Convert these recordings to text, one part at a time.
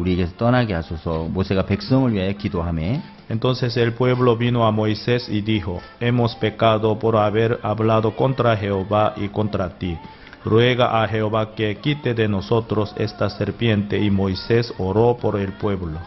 우리에게서 떠나게 하소서. 모세가 백성을 위하여 기도하며 Entonces el pueblo vino a Moisés y dijo, Hemos pecado por haber hablado contra Jehová y contra ti. Ruega a Jehová que quite de nosotros esta serpiente. Y Moisés oró por el pueblo.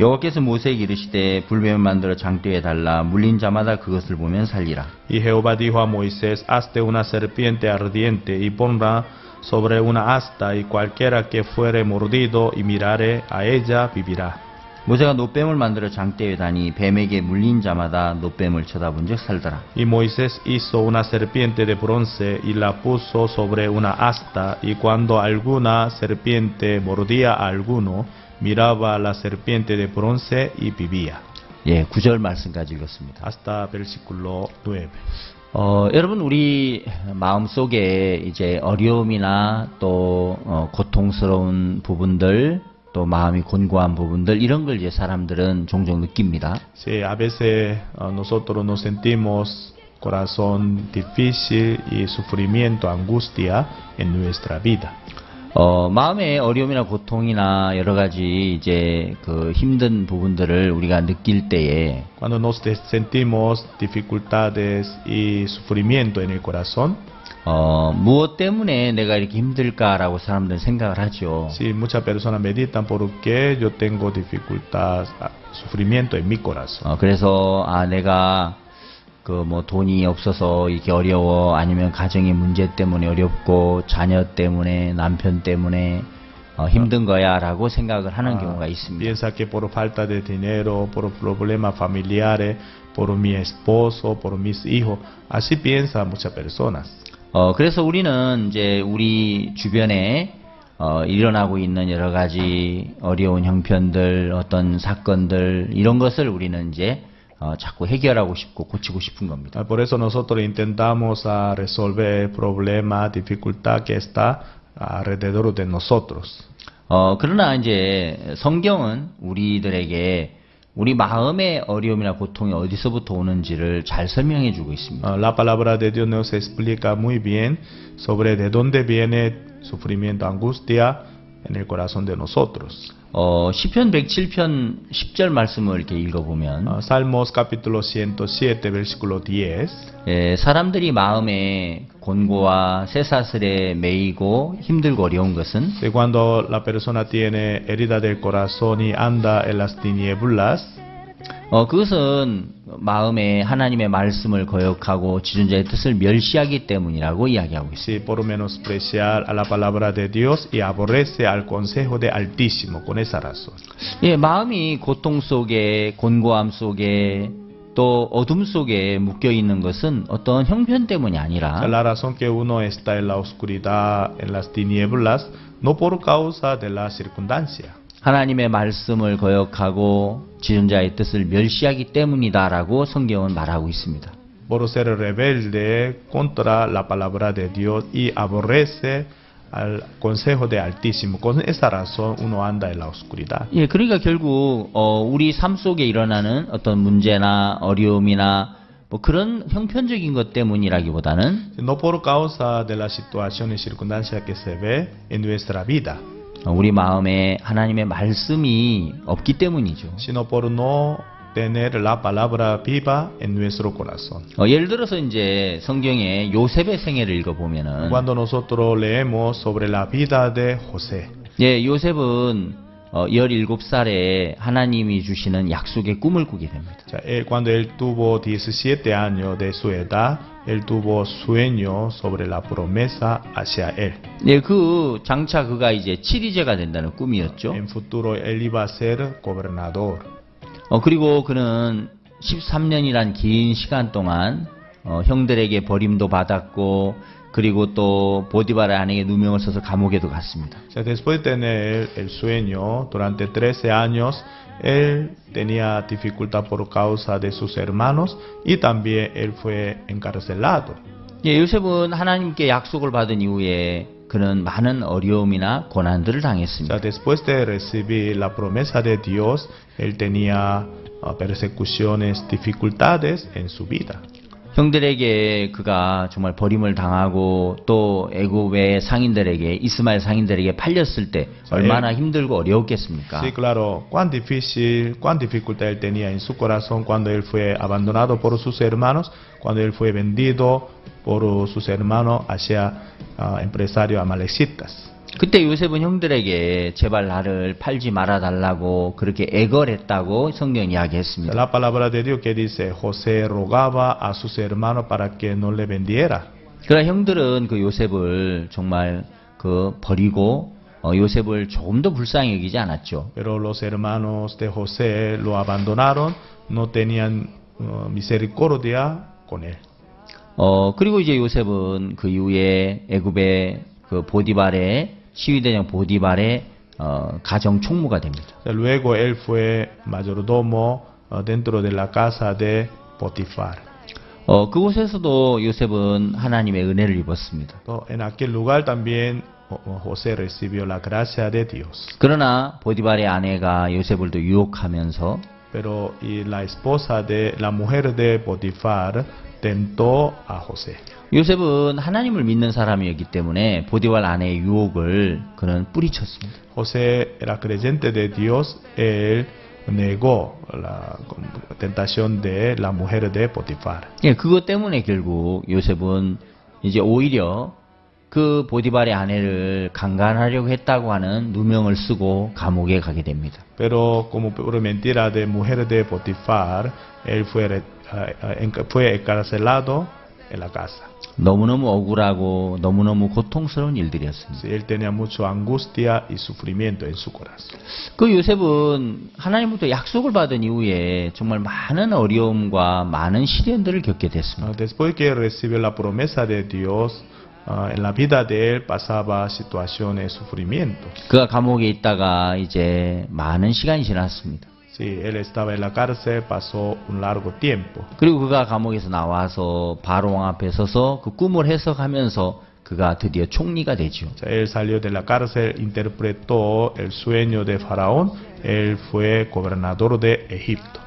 여호와께서 모세에게 이르시되 불뱀을 만들어 장대에 달라 물린 자마다 그것을 보면 살리라. Y Jehová dijo a Moisés, Hazte una serpiente ardiente y ponla sobre una asta, y cualquiera que fuere mordido y mirare a ella vivirá. 모세가 노뱀을 만들어 장대에 다니 뱀에게 물린 자마다 노뱀을 쳐다본즉 살더라. Y Moisés hizo una serpiente de bronce y la puso sobre una asta, y cuando alguna serpiente mordía a alguno, miraba la serpiente de bronce y vivía. 예, 구절 말씀까지 읽었습니다. Hasta versículo 9. 어, 여러분 우리 마음 속에 이제 어려움이나 또 어, 고통스러운 부분들 또 마음이 곤고한 부분들 이런 걸 이제 사람들은 종종 느낍니다. Sí, a veces uh, nosotros nos sentimos corazón difícil y sufrimiento, angustia en nuestra vida. 어, 마음의 어려움이나 고통이나 여러 가지 이제 그 힘든 부분들을 우리가 느낄 때에 Cuando nos sentimos dificultades y sufrimiento en el corazón, 어, 무엇 때문에 내가 이렇게 힘들까라고 사람들은 생각을 하죠. sí, muchas personas meditan por qué yo tengo dificultad, ah, sufrimiento en mi corazón. 어, 그래서 아 내가 그 뭐 돈이 없어서 이게 어려워 아니면 가정의 문제 때문에 어렵고 자녀 때문에 남편 때문에 어, 힘든 거야라고 생각을 하는 Ah, 경우가 있습니다. piensa que por falta de dinero, por problemas familiares, por mi esposo, por mis hijos, así piensan muchas personas. 어, 그래서 우리는 이제 우리 주변에 어, 일어나고 있는 여러 가지 어려운 형편들, 어떤 사건들 이런 것을 우리는 이제 어, 자꾸 해결하고 싶고 고치고 싶은 겁니다. Ah, Por eso nosotros intentamos ah, resolver problemas, dificultad que está alrededor de nosotros. 어, 그러나 이제 성경은 우리들에게 우리 마음의 어려움이나 고통이 어디서부터 오는지를 잘 설명해 주고 있습니다. Ah, La palabra de Dios nos explica muy bien sobre de dónde viene sufrimiento, angustia en el corazón de nosotros. 어, 시편 107편 10절 말씀을 이렇게 읽어보면 Ah, Salmos capítulo 107, versículo 10. 예, 사람들이 마음에 곤고와 쇠사슬에 매이고 힘들고 어려운 것은 De cuando la persona tiene herida del corazón y anda en las tinieblas, 어, 그것은 마음에 하나님의 말씀을 거역하고 지존자의 뜻을 멸시하기 때문이라고 이야기하고 있습니다. sí, por menospreciar a la palabra de Dios y aborrece al consejo de Altísimo, con esa razón. 예, 마음이 고통 속에 곤고함 속에 또 어둠 속에 묶여 있는 것은 어떤 형편 때문이 아니라 la razón que uno está en la oscuridad, en las tinieblas, no por causa de la circunstancia, 하나님의 말씀을 거역하고 지존자의 뜻을 멸시하기 때문이다라고 성경은 말하고 있습니다. por ser rebelde contra la palabra de Dios y aborrece al consejo de Altísimo. Con esa razón uno anda en la oscuridad. 예, 그러니까 결국 어, 우리 삶 속에 일어나는 어떤 문제나 어려움이나 뭐 그런 형편적인 것 때문이라기보다는 No por causa de las situaciones circunstancias que se ve en nuestra vida, 어, 우리 마음에 하나님의 말씀이 없기 때문이죠. sino por no tener la palabra viva en nuestro corazón. 어, 예를 들어서 이제 성경에 요셉의 생애를 읽어보면은 Cuando nosotros leemos sobre la vida de José, 예, 요셉은 어, 17살에 하나님이 주시는 약속의 꿈을 꾸게 됩니다. o sea, él- cuando él tuvo 17 años de su edad, él tuvo sueño sobre la promesa hacia él. 예, 그 장차 그가 이제 치리제가 된다는 꿈이었죠. En futuro él iba a ser gobernador. 어, 그리고 그는 13년이란 긴 시간 동안 어, 형들에게 버림도 받았고 그리고 또 보디바라 아내에게 누명을 써서 감옥에도 갔습니다. O sea, después de tener el sueño, durante 13 años, él tenía dificultad por causa de sus hermanos y también él fue encarcelado. 예, 요셉은 하나님께 약속을 받은 이후에 그는 많은 어려움이나 고난들을 당했습니다. después de recibir la promesa de Dios, él tenía ah, persecuciones, dificultades en su vida. 형들에게 그가 정말 버림을 당하고 또 애굽의 상인들에게 이스마엘 상인들에게 팔렸을 때 얼마나 힘들고 어려웠겠습니까? Sí, claro, cuán difícil, cuán dificultad él tenía en su corazón cuando él fue abandonado por sus hermanos, cuando él fue vendido por sus hermanos hacia ah, empresarios amalecitas. 그때 요셉은 형들에게 제발 나를 팔지 말아 달라고 그렇게 애걸했다고 성경 이야기했습니다. La palabra de Dios que dice, José rogaba a sus hermanos para que no le vendiera. 그러나 형들은 그 요셉을 정말 그 버리고 어, 요셉을 조금 더 불쌍히 여기지 않았죠. Pero los hermanos de José lo abandonaron, no tenían uh, misericordia con él. 어, 그리고 이제 요셉은 그 이후에 애굽의 그 보디발의 시위대장 보디발의 어, 가정 총무가 됩니다. Luego él fue mayordomo uh, dentro de la casa de Potifar. 어, 그곳에서도 요셉은 하나님의 은혜를 입었습니다. En aquel lugar también uh, uh, José recibió la gracia de Dios. 그러나 보디발의 아내가 요셉을 또 유혹하면서 Pero y la esposa de la mujer de Potifar tentó a José. 요셉은 하나님을 믿는 사람이었기 때문에 보디발 아내의 유혹을 그는 뿌리쳤습니다. José era creyente de Dios, él negó la tentación de la mujer de Potifar. 예, 그것 때문에 결국 요셉은 이제 오히려 그 보디발의 아내를 강간하려고 했다고 하는 누명을 쓰고 감옥에 가게 됩니다. Pero como por mentira de mujer de Potifar, él fue, eh, eh, fue encarcelado en la casa. 너무너무 억울하고 너무너무 고통스러운 일들이었습니다. Él tenía mucha angustia y sufrimiento en su corazón. 그 요셉은 하나님부터 약속을 받은 이후에 정말 많은 어려움과 많은 시련들을 겪게 됐습니다. Ah, Después que recibió la promesa de Dios, ah, en la vida de él pasaba situaciones de sufrimiento. 그가 감옥에 있다가 이제 많은 시간이 지났습니다. Sí, él estaba en la cárcel, pasó un largo tiempo. 그리고 그가 감옥에서 나와서 바로 왕 앞에 서서 그 꿈을 해석하면서 그가 드디어 총리가 되죠. Él salió de la cárcel, interpretó el sueño de Faraón, él fue gobernador de Egipto.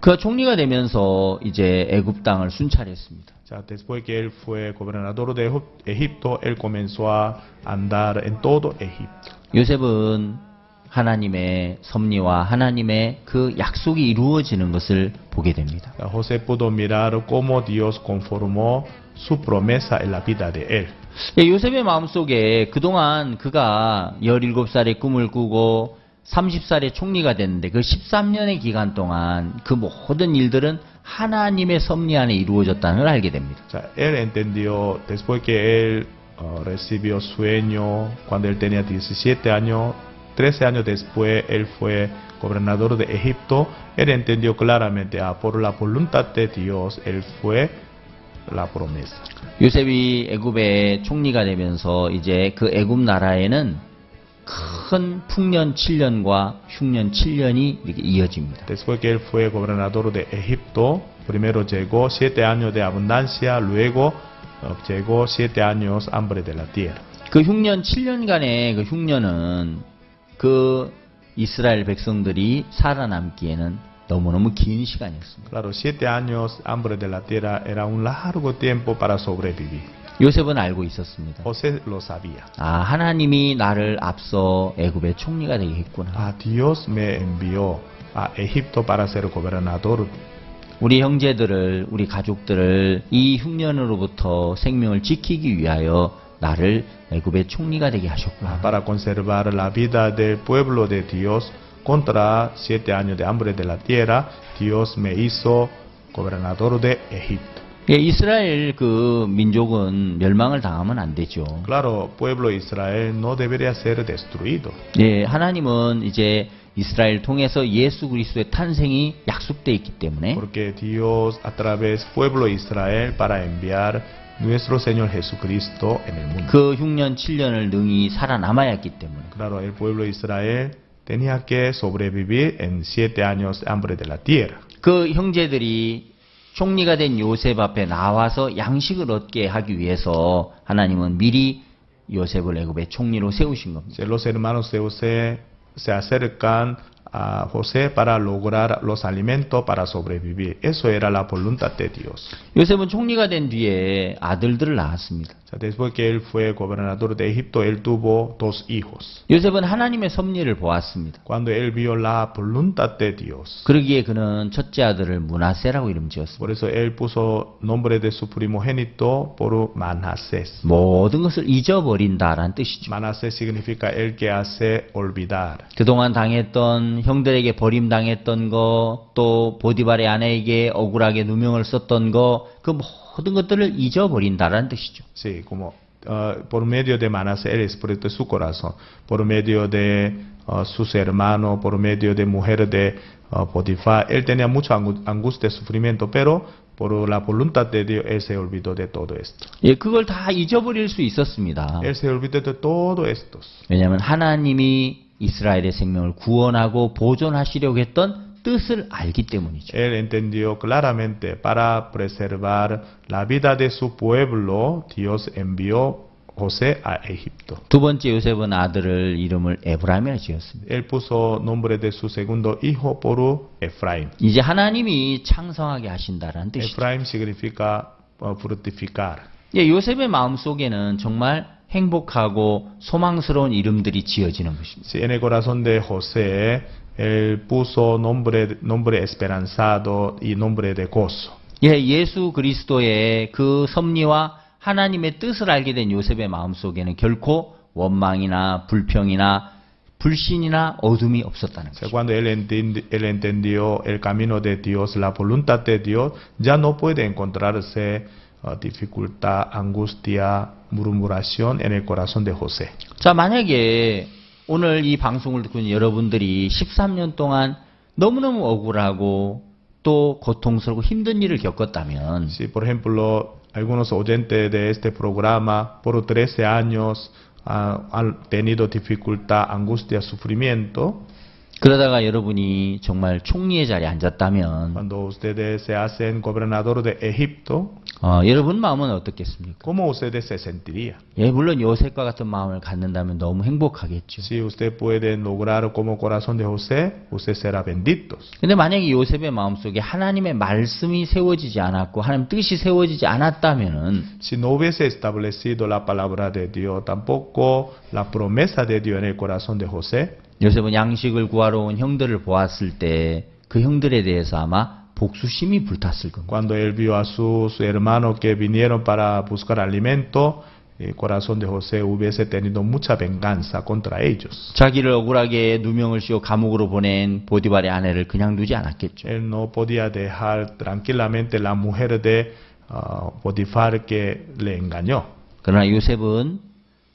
그가 총리가 되면서 이제 애굽 땅을 순찰했습니다. Sea, después que él fue gobernador de Egipto, él comenzó a andar en todo Egipto. 요셉은 하나님의 섭리와 하나님의 그 약속이 이루어지는 것을 보게 됩니다. José pudo mirar cómo Dios conformó su promesa en la vida de él. 예, 요셉의 마음속에 그동안 그가 17살에 꿈을 꾸고 30살에 총리가 됐는데 그 13년의 기간 동안 그 모든 일들은 하나님의 섭리 안에 이루어졌다는 걸 알게 됩니다. Sea, él entendió, después que él uh, recibió sueño, cuando él tenía 17 años, 13 años después él fue gobernador de Egipto, él entendió claramente, ah, por la voluntad de Dios, él fue la promesa. 요셉이 애굽의 총리가 되면서 이제 그 애굽 나라에는 큰 풍년 7년과 흉년 7년이 이렇게 이어집니다. Después que él fue gobernador de Egipto, primero llegó siete años de abundancia, luego uh, llegó siete años hambre de la tierra. 그 흉년 7년간의 그 흉년은 그 이스라엘 백성들이 살아남기에는 너무너무 긴 시간이었습니다. Claro, siete años hambre de la tierra era un largo tiempo para sobrevivir. 요셉은 알고 있었습니다. José lo sabía. 아, 하나님이 나를 앞서 애굽의 총리가 되게 했구나. Ah, Dios me envió a Egipto para ser gobernador. 우리 형제들을, 우리 가족들을 이 흉년으로부터 생명을 지키기 위하여 나를 애굽의 총리가 되게 하셨구나. para conservar la vida del pueblo de Dios contra siete años de hambre de la tierra. Dios me hizo gobernador de Egipto. 예, 이스라엘 그 민족은 멸망을 당하면 안 되죠. Claro, pueblo Israel no debería ser destruido. 예, 하나님은 이제 이스라엘 통해서 예수 그리스도의 탄생이 약속돼 있기 때문에 Porque Dios a través pueblo Israel para enviar nuestro Señor Jesucristo en el mundo. 그 흉년 7년을 능히 살아남아야 했기 때문에 Claro, el pueblo Israel tenía que sobrevivir en siete años de hambre de la tierra. 그 형제들이 총리가 된 요셉 앞에 나와서 양식을 얻게 하기 위해서 하나님은 미리 요셉을 애굽의 총리로 세우신 겁니다. Los hermanos de José se acercan a José para lograr los alimentos para sobrevivir. Eso era la voluntad de Dios. 요셉은 총리가 된 뒤에 아들들을 낳았습니다. Después que él fue gobernador de Egipto, él tuvo dos hijos. 요셉은 하나님의 섭리를 보았습니다. Cuando él vio la voluntad de Dios, 그러기에 그는 첫째 아들을 문하세라고 이름 지었습니다. por eso él puso nombre de su primogénito por Manasés. 모든 것을 잊어버린다라는 뜻이죠. Manasés significa el que hace olvidar. 그동안 당했던 형들에게 버림당했던 거, 또 보디발의 아내에게 억울하게 누명을 썼던 거, 그 모든 것들을 잊어버린다라는 뜻이죠. Sí, como ah, por medio de Manasés, de su corazón, por medio de ah, sus hermanos, por medio de mujeres de ah, Potifar, él tenía mucha angu- angustia sufrimiento, pero por la voluntad de Dios, él se olvidó de todo esto. 예, 그걸 다 잊어버릴 수 있었습니다. Él se olvidó de todo esto. 왜냐하면 하나님이 이스라엘의 생명을 구원하고 보존하시려고 했던 뜻을 알기 때문이죠. Él entendió claramente para preservar la vida de su pueblo, Dios envió José a Egipto. 두 번째 요셉은 아들을 이름을 에브라임이라 지었습니다. Él puso nombre de su segundo hijo por Efraín. 이제 하나님이 창성하게 하신다라는 뜻이죠. Efraín significa uh, fructificar. 예, 요셉의 마음 속에는 정말 행복하고 소망스러운 이름들이 지어지는 것입니다. En el corazón de José, él puso nombre, nombre esperanzado y nombre de gozo. 예, 예수 그리스도의 그 섭리와 하나님의 뜻을 알게 된 요셉의 마음 속에는 결코 원망이나 불평이나 불신이나 어둠이 없었다는 거죠. cuando él, entendi- él entendió el camino de Dios, la voluntad de Dios, ya no puede encontrarse uh, dificultad, angustia, murmuración en el corazón de José. 자, 만약에 오늘 이 방송을 듣고 있는 여러분들이 13년 동안 너무너무 억울하고 또 고통스럽고 힘든 일을 겪었다면 Si, por ejemplo, algunos oyentes de este programa por 13 años ah, han tenido dificultad, angustia, sufrimiento, 그러다가 여러분이 정말 총리의 자리에 앉았다면 cuando ustedes se hacen gobernador de Egipto, 어, 여러분 마음은 어떻겠습니까? ¿cómo ustedes se sentirían? 예, 물론 요셉과 같은 마음을 갖는다면 너무 행복하겠죠. Si usted puede lograr como corazón de José, usted será bendito. 근데 만약에 요셉의 마음속에 하나님의 말씀이 세워지지 않았고 하나님 뜻이 세워지지 않았다면은 Si no hubiese establecido la palabra de Dios, tampoco la promesa de Dios en el corazón de José, 요셉은 양식을 구하러 온 형들을 보았을 때 그 형들에 대해서 아마 복수심이 불탔을 겁니다. cuando él vio a sus hermanos que vinieron para buscar alimento, el corazón de José hubiese tenido mucha venganza contra ellos. 자기를 억울하게 누명을 씌워 감옥으로 보낸 보디발의 아내를 그냥 두지 않았겠죠. Él no podía dejar tranquilamente la mujer de ah, Potifar que le engañó. 그러나 요셉은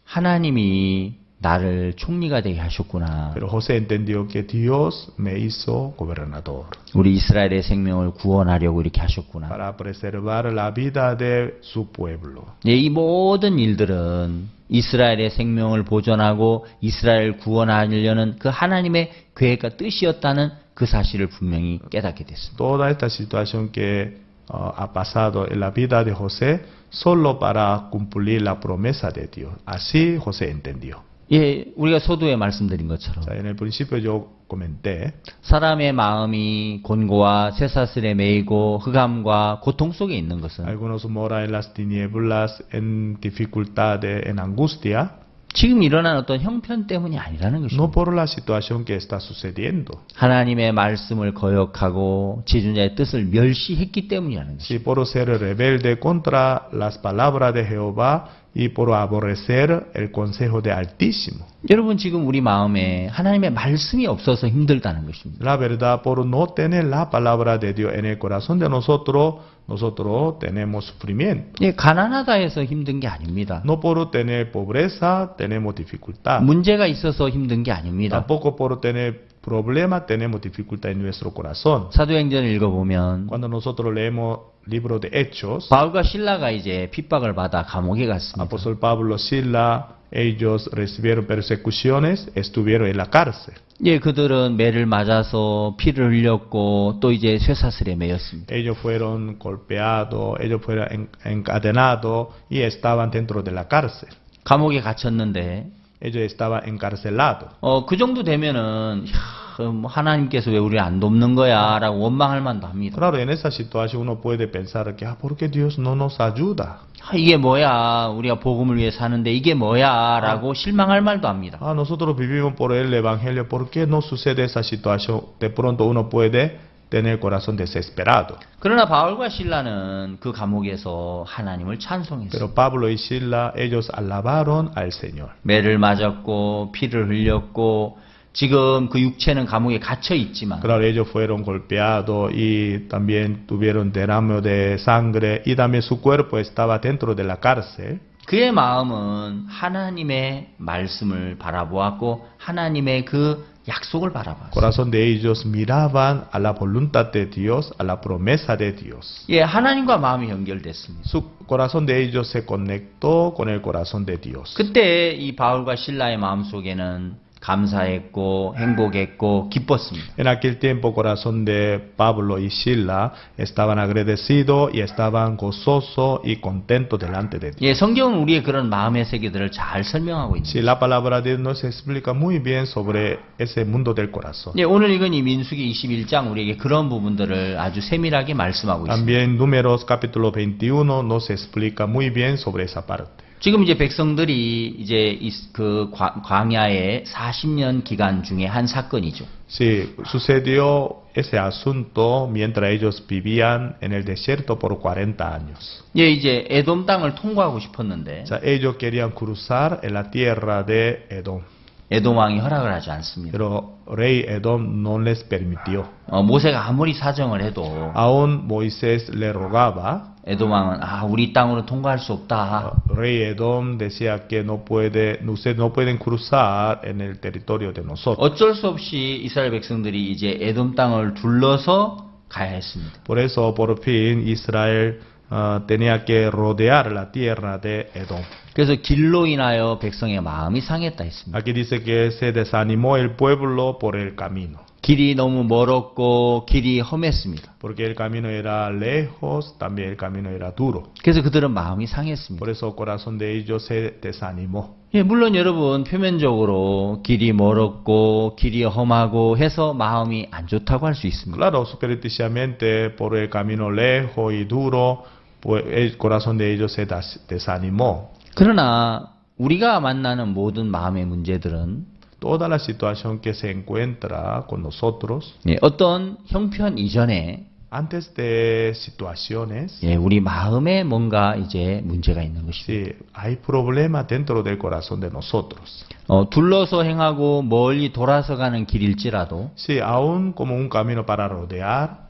하나님이 나를 총리가 되게 하셨구나. Pero José entendió que Dios me hizo gobernador 우리 이스라엘의 생명을 구원하려고 이렇게 하셨구나. para preservar la vida de su pueblo. 예, 이 모든 일들은 이스라엘의 생명을 보존하고 이스라엘을 구원하려는 그 하나님의 계획과 뜻이었다는 그 사실을 분명히 깨닫게 됐습니다. Toda esta situación que ah, ha pasado en la vida de José solo para cumplir la promesa de Dios. Así José entendió. 예, 우리가 소두에 말씀드린 것처럼 O sea, en el principio yo comenté, 사람의 마음이 곤고와 쇠사슬에 매이고 흑암과 고통 속에 있는 것은 algunos moran en las tinieblas, en dificultades, en angustia, 지금 일어난 어떤 형편 때문이 아니라는 것입니다. por la situación que está sucediendo, 하나님의 말씀을 거역하고 지존자의 뜻을 멸시했기 때문이라는 것입니다. si por ser rebelde contra las palabras de Jehová y por aborrecer el consejo de Altísimo. 여러분 지금 우리 마음에 하나님의 말씀이 없어서 힘들다는 것입니다. La verdad, por no tener la palabra de Dios en el corazón de nosotros, nosotros tenemos sufrimiento. 예, 가난하다 해서 힘든 게 아닙니다. No por tener pobreza, tenemos dificultad. 문제가 있어서 힘든 게 아닙니다. Tampoco por tener problemas, tenemos dificultad en nuestro corazón. 사도행전을 읽어보면 Cuando nosotros leemos libro de Hechos, 바울과 신라가 이제 핍박을 받아 감옥에 갔습니다. apóstol Pablo, Sila, ellos recibieron persecuciones, estuvieron en la cárcel. 예, 그들은 매를 맞아서 피를 흘렸고 또 이제 쇠사슬에 매였습니다. Ellos fueron golpeados, ellos fueron en- encadenados y estaban dentro de la cárcel. 감옥에 갇혔는데 ellos estaban encarcelados. 어, 그 정도 되면은, 야, 뭐 하나님께서 왜 우리를 안 돕는 거야? 라고 원망할 만도 합니다. Claro, en esa situación uno puede pensar que, ah, ¿por qué Dios no nos ayuda? 아, 이게 뭐야? 우리가 복음을 위해 사는데 이게 뭐야? 라고 실망할 말도 합니다. Ah, nosotros vivimos por el Evangelio, ¿por qué no sucede esa situación? De pronto uno puede tener corazón desesperado. 그러나 바울과 신라는 그 감옥에서 하나님을 찬송했어요. Pero Pablo y Sila, ellos alabaron al Señor. 매를 맞았고 피를 흘렸고 지금 그 육체는 감옥에 갇혀 있지만 Claro, ellos fueron golpeados y también tuvieron derrame de sangre y también su cuerpo estaba dentro de la cárcel. 그의 마음은 하나님의 말씀을 바라보았고 하나님의 그 약속을 바라봤어요. corazón de ellos miraban a la voluntad de Dios, a la promesa de Dios. 예, 하나님과 마음이 연결됐습니다. Su corazón de ellos se conectó con el corazón de Dios. 그때 이 바울과 신라의 마음 속에는 감사했고 행복했고 기뻤습니다. En aquel tiempo, corazón de Pablo y Sila estaban agradecidos y estaban gozosos y contentos delante de Dios. 예, 성경은 우리의 그런 마음의 세계들을 잘 설명하고 있습니다. Si la palabra de Dios nos explica muy bien sobre ese mundo del corazón. 예, 오늘 읽은 이 민수기 21장 우리에게 그런 부분들을 아주 세밀하게 말씀하고 있습니다. También Números capítulo 21 nos explica muy bien sobre esa parte. 지금 이제 백성들이 이제 이- 그 과- 광야의 40년 기간 중에 한 사건이죠. Sí, sucedió ese asunto mientras ellos vivían en el desierto por 40 años. 예, 이제 에돔 땅을 통과하고 싶었는데 O sea, ellos querían cruzar en la tierra de Edom, 에돔 왕이 허락을 하지 않습니다. pero rey Edom no les permitió. 어, 모세가 아무리 사정을 해도 Aún Moisés le rogaba, 에돔 왕은 아, 우리 땅으로 통과할 수 없다. rey Edom decía que no puede, ustedes no pueden cruzar en el territorio de nosotros. 어쩔 수 없이 이스라엘 백성들이 이제 에돔 땅을 둘러서 가야 했습니다. Por eso, por fin, Israel ah, tenía que rodear la tierra de Edom. 그래서 길로 인하여 백성의 마음이 상했다 했습니다. Aquí dice que se desanimó el pueblo por el camino, 길이 너무 멀었고 길이 험했습니다. porque el camino era lejos, también el camino era duro. 그래서 그들은 마음이 상했습니다. Por eso el corazón de ellos se desanimó. 예, 물론 여러분 표면적으로 길이 멀었고 길이 험하고 해서 마음이 안 좋다고 할 수 있습니다. Claro, supersticiosamente por el camino lejos y duro, el corazón de ellos se desanimó. 그러나 우리가 만나는 모든 마음의 문제들은 Toda la situación que se encuentra con nosotros, 예, 어떤 형편 이전에 antes de situaciones, 예, 우리 마음에 뭔가 이제 문제가 있는 것이죠. Sí, hay problemas dentro del corazón de nosotros. 어, 둘러서 행하고 멀리 돌아서 가는 길일지라도 Sí, aún como un camino para rodear,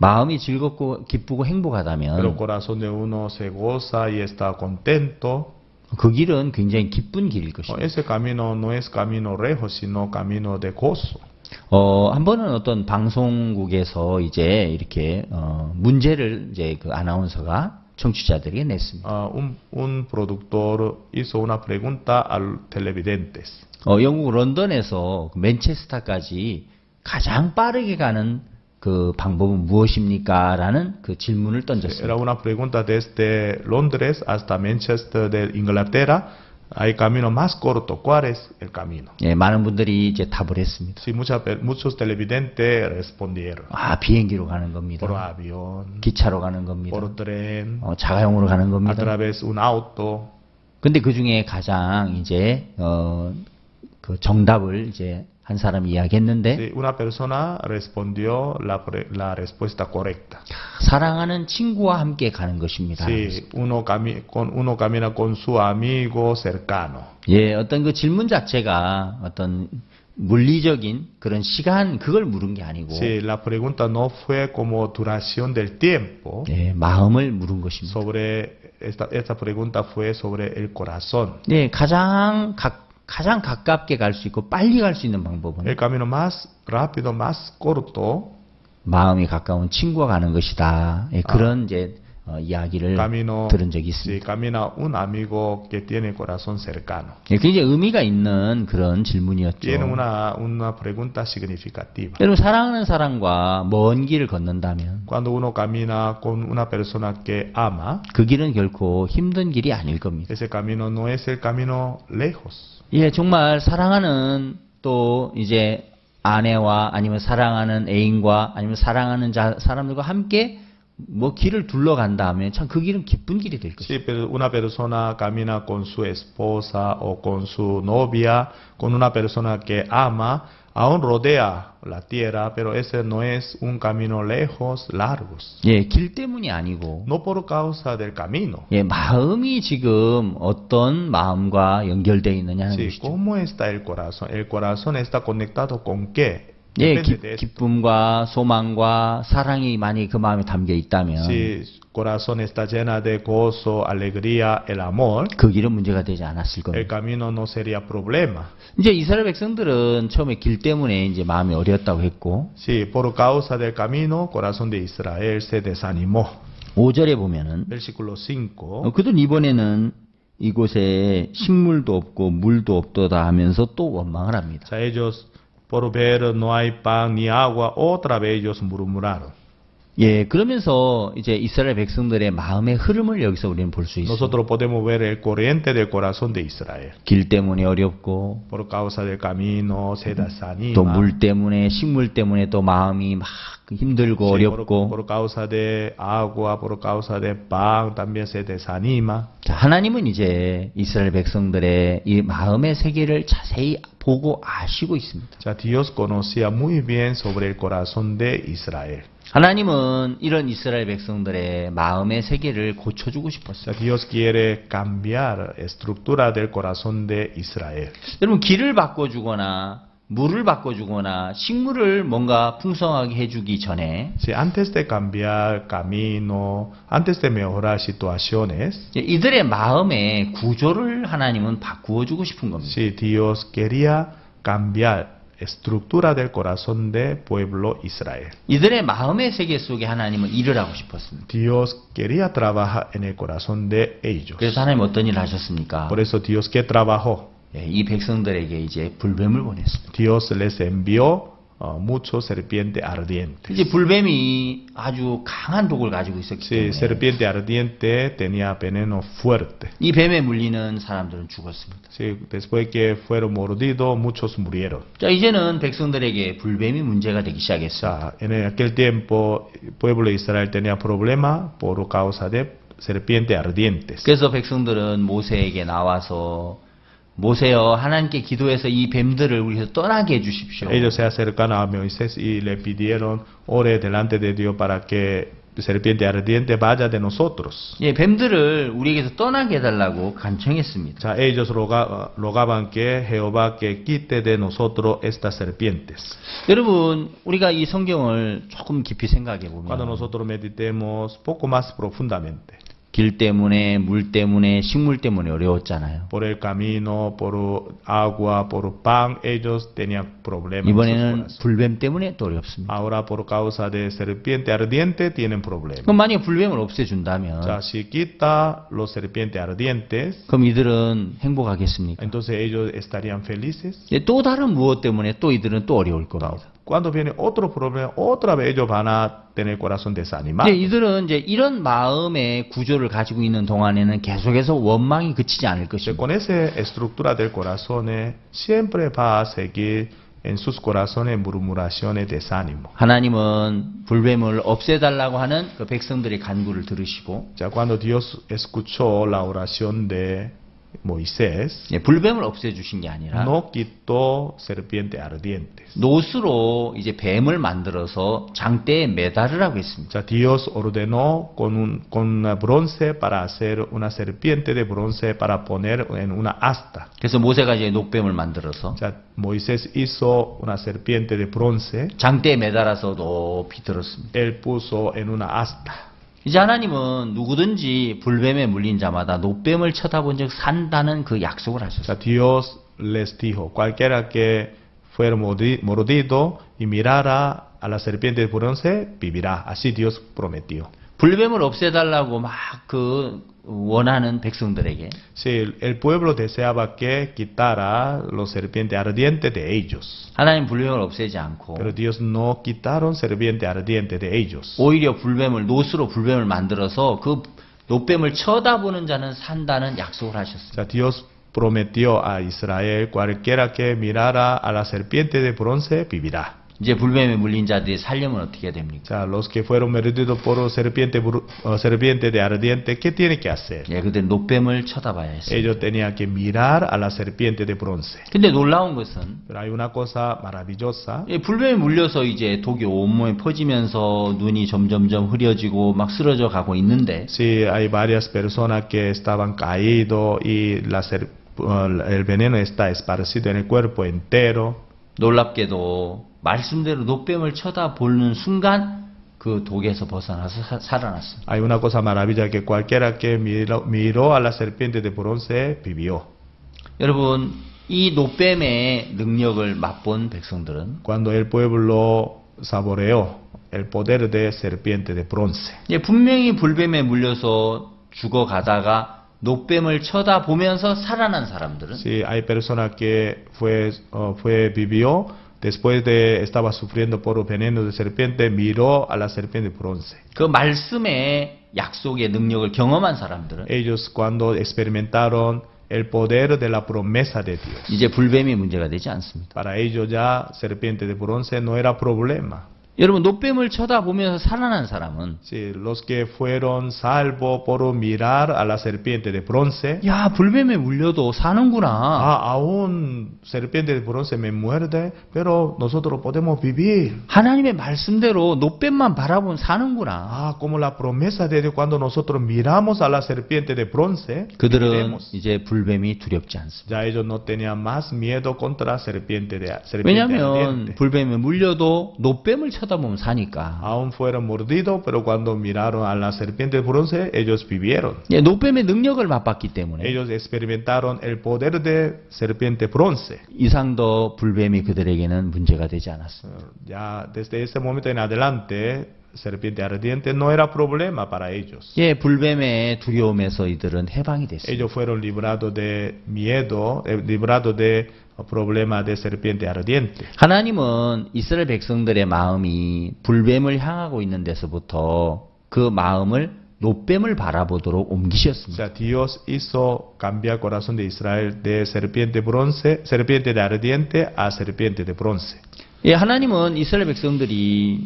마음이 즐겁고 기쁘고 행복하다면 corazón de uno se goza y está contento. 그 길은 굉장히 기쁜 길일 것입니다. Ese camino no es camino rejo, sino camino de gozo. 어, 한 번은 어떤 방송국에서 이제 이렇게 어, 문제를 이제 그 아나운서가 청취자들에게 냈습니다. Ah, un, un productor hizo una pregunta a los televidentes. 어, 영국 런던에서 그 맨체스터까지 가장 빠르게 가는 그 방법은 무엇입니까? 라는 그 질문을 던졌습니다. Era una pregunta desde Londres hasta Manchester de Inglaterra. Hay camino más corto. ¿Cuál es el camino? 예, 많은 분들이 이제 답을 했습니다. Sí, mucha pe- muchos televidentes respondieron. 아, 비행기로 가는 겁니다. Por avión, 기차로 가는 겁니다. por tren, 어, 자가용으로 가는 a 겁니다. través de un auto. 근데 그 중에 가장 이제 어, 그 정답을 이제 한 사람이 이야기했는데 Sí, una persona respondió la, la respuesta correcta. 사랑하는 친구와 함께 가는 것입니다. Sí, uno, cami- con, uno camina con su amigo cercano. 예, 어떤 그 질문 자체가 어떤 물리적인 그런 시간 그걸 물은 게 아니고 Sí, la pregunta no fue como duración del tiempo. 예, 마음을 물은 것입니다. Sobre esta, esta pregunta fue sobre el corazón. 예, 가장 가, 가장 가깝게 갈 수 있고 빨리 갈 수 있는 방법은 El camino más rápido, más corto, 마음이 가까운 친구가 가는 것이다. 예, 그런 이제 어, 이야기를 camino, 들은 적이 있습니다. camina un amigo que tiene corazón cercano. 예, 굉장히 의미가 있는 그런 질문이었죠. Tiene una, una pregunta significativa. 여러분 사랑하는 사람과 먼 길을 걷는다면 Cuando uno camina con una persona que ama, 그 길은 결코 힘든 길이 아닐 겁니다. ese camino no es el camino lejos. 예, 정말 사랑하는 또 이제 아내와 아니면 사랑하는 애인과 아니면 사랑하는 자, 사람들과 함께 뭐 길을 둘러간다면 참그 길은 기쁜 길이 될 것입니다. Si pero una persona camina con su esposa o con su novia, con una persona que ama, aún rodea la tierra, pero ese no es un camino lejos, largos. 예, 길 때문이 아니고 No por causa del camino. 예, 마음이 지금 어떤 마음과 연결되어 있느냐는 Sí, 것이죠. ¿Cómo está el corazón? El corazón está conectado con qué? 예, 기. 기쁨과 소망과 사랑이 많이 그 마음에 담겨 있다면 Si corazón está llena de gozo, alegría, el amor, 그 길은 문제가 되지 않았을 el 겁니다. camino no sería problema. 이제 이스라엘 백성들은 처음에 길 때문에 이제 마음이 어려웠다고 했고 Sí, por causa del camino, corazón de Israel se desanimó. 5절에 보면은 Versículo 5. 어, 그들은 이번에는 이곳에 식물도 없고 물도 없도다 하면서 또 원망을 합니다. Sea, ellos, por ver no hay pan ni agua, otra vez ellos murmuraron. 예, 그러면서 이제 이스라엘 백성들의 마음의 흐름을 여기서 우리는 볼 수 있어요. Nosotros podemos ver el corriente del corazón de Israel. 길 때문에 어렵고 Por causa del camino se 또 desanima. 물 때문에 식물 때문에 또 마음이 막 힘들고 Sí, por, 어렵고 por causa de agua, por causa de pan, también se desanima. 자, 하나님은 이제 이스라엘 백성들의 이 마음의 세계를 자세히 보고 아시고 있습니다. Sea, Dios conocía muy bien sobre el corazón de Israel. 하나님은 이런 이스라엘 백성들의 마음의 세계를 고쳐주고 싶었어요. Dios quiere cambiar estructura del corazón de Israel. 여러분 길을 바꿔주거나 물을 바꿔주거나 식물을 뭔가 풍성하게 해주기 전에 Si antes de cambiar camino, antes de mejorar situaciones, 이들의 마음의 구조를 하나님은 바꾸어 주고 싶은 겁니다. si Dios quería cambiar estructura del corazón del pueblo Israel. 이들의 마음의 세계 속에 하나님은 일을 하고 싶었습니다. Dios quería trabajar en el corazón de ellos. 그래서 하나님 어떤 일을 하셨습니까? Por eso Dios que trabajó, 예, 이 백성들에게 이제 불뱀을 보냈습니다. Dios les envió uh, muchos serpientes ardientes. 이제 불뱀이 아주 강한 독을 가지고 있었기 Sí, 때문에 serpiente ardiente tenía veneno fuerte. 이 뱀에 물리는 사람들은 죽었습니다. Sí, después que fueron mordidos, muchos murieron. 자, 이제는 백성들에게 불뱀이 문제가 되기 시작했어요. en aquel tiempo pueblo de Israel tenía problemas por causa de serpientes ardientes. 그래서 백성들은 모세에게 나와서 모세여 하나님께 기도해서 이 뱀들을 우리에서 떠나게 해 주십시오. Ellos se acercaron a Moisés y le pidieron, ore delante de Dios para que serpiente ardiente vaya de nosotros. 예, 뱀들을 우리에게서 떠나게 해 달라고 O 간청했습니다. sea, ellos roga- rogaban que Jehová que quite de nosotros estas serpientes. 여러분, 우리가 이 성경을 조금 깊이 생각해 Cuando 보면 nosotros meditemos poco más profundamente 길 때문에 물 때문에 식물 때문에 어려웠잖아요. por el camino, por agua, por pan, ellos tenían problemas. 이번에는. 불뱀 때문에 또 어렵습니다. Ahora por causa de serpiente ardiente tienen problemas. 그럼 만약에 불뱀을 없애준다면 sea, si quita los serpientes ardientes, 그럼 이들은 행복하겠습니까? entonces ellos estarían felices. 예, 또 다른 무엇 때문에 또 이들은 또 어려울 겁니다. Cuando viene otro problema, otra vez ellos van a tener corazón desanimado. 근데 이들은 이제 이런 마음의 구조를 가지고 있는 동안에는 계속해서 원망이 그치지 않을 것입니다. con esa estructura del corazón eh, siempre va a seguir en sus corazones murmuraciones, desánimo. 하나님은 불뱀을 없애달라고 하는 그 백성들의 간구를 들으시고 Ya cuando Dios escuchó la oración de Moisés, 예, 불뱀을 없애주신 게 아니라 no quitó serpientes ardientes. 노스로 이제 뱀을 만들어서 장대에 매달으라고 했습니다. Sea, Dios ordenó con un con bronce para hacer una serpiente de bronce para poner en una asta. 그래서 모세가 이제 녹뱀을 만들어서 sea, Moisés hizo una serpiente de bronce, 장대에 매달아서 높이 들었습니다. él puso en una asta. 이제 하나님은 누구든지 불뱀에 물린 자마다 녹뱀을 쳐다본 적 산다는 그 약속을 하셨어요. Dios les dijo, cualquiera que fuera mordi- mordido y mirara a la serpiente de bronce, vivirá. Así Dios prometió. 불뱀을 없애달라고 막 그 원하는 백성들에게 Sí, el, pueblo deseaba que quitara los serpientes ardientes de ellos. 하나님 불뱀을 없애지 않고 Pero Dios no quitaron serpiente ardiente de ellos. 오히려 불뱀을 노스로 불뱀을 만들어서 그 노뱀을 쳐다보는 자는 산다는 약속을 하셨습니다. sea, Dios prometió a Israel, cualquiera que mirara a la serpiente de bronce vivirá. 이제 불뱀에 물린 자들이 살려면 어떻게 됩니까? sea, los que fueron mordidos por serpiente, serpiente de ardiente, ¿qué tienen que hacer? 예, 그들 노뱀을 쳐다봐야 했어요. Ellos tenían que mirar a la serpiente de bronce. 근데 놀라운 것은 Pero hay una cosa maravillosa. 예, 불뱀에 물려서 이제 독이 온몸에 퍼지면서 눈이 점점점 흐려지고 막 쓰러져 가고 있는데 Sí, hay varias personas que estaban caídos y la ser- uh, el veneno está esparcido en el cuerpo entero. 놀랍게도 말씀대로 노뱀을 쳐다보는 순간 그 독에서 벗어나서 사- 살아났습니다. Hay una cosa maravillosa que cualquiera que miró, miró a la serpiente de bronce vivió. 여러분 이 노뱀의 능력을 맛본 백성들은 Cuando el pueblo saboreó el poder de serpiente de bronce. 예, 분명히 불뱀에 물려서 죽어가다가 노뱀을 쳐다보면서 살아난 사람들은 Sí, hay personas que fue, uh, fue vivió después de estaba sufriendo por veneno de serpiente, miró a la serpiente de bronce. 그 말씀의 약속의 능력을 경험한 사람들은 Ellos cuando experimentaron el poder de la promesa de Dios. 이제 불뱀이 문제가 되지 않습니다. Para ellos ya serpiente de bronce no era problema. 여러분 노뱀을 쳐다보면서 살아난 사람은 Sí, los que fueron salvos por mirar a la serpiente de bronce, 야 불뱀에 물려도 사는구나. ah, aún serpiente de bronce me muerde, pero nosotros podemos vivir. 하나님의 말씀대로 노뱀만 바라보면 사는구나. Ah, como la promesa de Dios cuando nosotros miramos a la serpiente de bronce, 그들은 viviremos. 이제 불뱀이 두렵지 않습니다. ya ellos no tenían más miedo contra serpiente de serpiente 왜냐하면 ardiente. 불뱀에 물려도 노뱀을 쳐다보면 사니까. Aún fueron mordidos, pero cuando miraron a la serpiente de bronce, ellos vivieron. 예, 노뱀의 능력을 맛봤기 때문에 Ellos experimentaron el poder de serpiente bronce. 이상도 불뱀이 그들에게는 문제가 되지 않았습니다. Eh, Ya desde ese momento en adelante, serpiente ardiente no era problema para ellos. 예, 불뱀의 두려움에서 이들은 해방이 됐습니다. Ellos fueron librados de miedo, eh, librados de problema de serpiente ardiente. 하나님은 이스라엘 백성들의 마음이 불뱀을 향하고 있는 데서부터 그 마음을 노뱀을 바라보도록 O 옮기셨습니다. sea, Dios hizo cambiar corazón de Israel de serpiente bronce, serpiente de ardiente a serpiente de bronce. 예, 하나님은 이스라엘 백성들이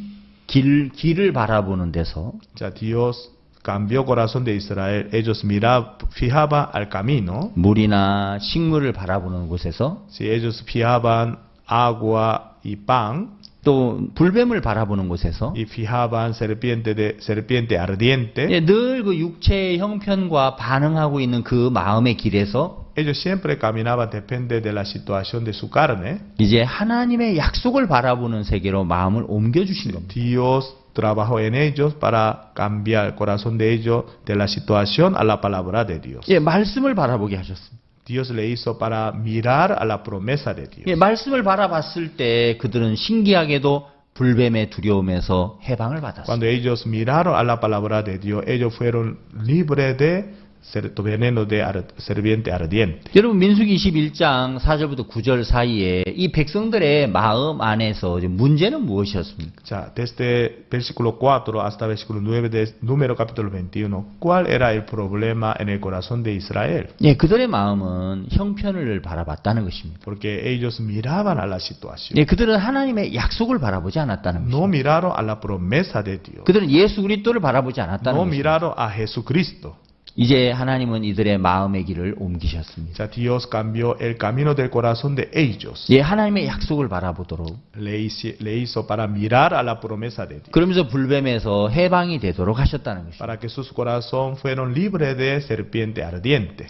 길, 길을 바라보는 데서 O sea, Dios cambió corazón de Israel. Ellos miraban, fijaban al camino. 물이나 식물을 바라보는 곳에서 Si ellos fijaban agua y pan 또 불뱀을 바라보는 곳에서 y fijaban serpiente de serpiente ardiente, 예, 늘그 육체의 형편과 반응하고 있는 그 마음의 길에서 ellos siempre caminaban depende de la situación de su carne. 이제 하나님의 약속을 바라보는 세계로 마음을 옮겨 주신 겁니다. Dios trabajó en ellos para cambiar el corazón de ellos de la situación a la palabra de Dios. 예, 말씀을 바라보게 하셨습니다. Dios le hizo para mirar a la promesa de Dios. 예, 말씀을 바라봤을 때 그들은 신기하게도 불뱀의 두려움에서 해방을 받았습니다. Cuando ellos miraron a la palabra de Dios, ellos fueron libres de ser- veneno de serpiente ardiente. 여러분 민수기 21장 4절부터 9절 사이에 이 백성들의 마음 안에서 문제는 무엇이었습니까? Ya, desde versículo 4 hasta versículo 9 de número capítulo 21, ¿cuál era el problema en el corazón de Israel? 예, 그들의 마음은 형편을 바라봤다는 것입니다. Porque ellos miraban a la situación. 예, 그들은 하나님의 약속을 바라보지 않았다는 No 것입니다. miraron a la promesa de Dios. 그들은 예수 그리스도를 바라보지 않았다는 No 것입니다. miraron a Jesucristo. 이제 하나님은 이들의 마음의 길을 옮기셨습니다. Dios cambió el camino del corazón de ellos. 예, 하나님의 약속을 바라보도록 Le hizo, le hizo para mirar a la promesa de Dios. 그러면서 불뱀에서 해방이 되도록 하셨다는 것입니다. Para que sus corazones fueron libres de serpiente ardiente.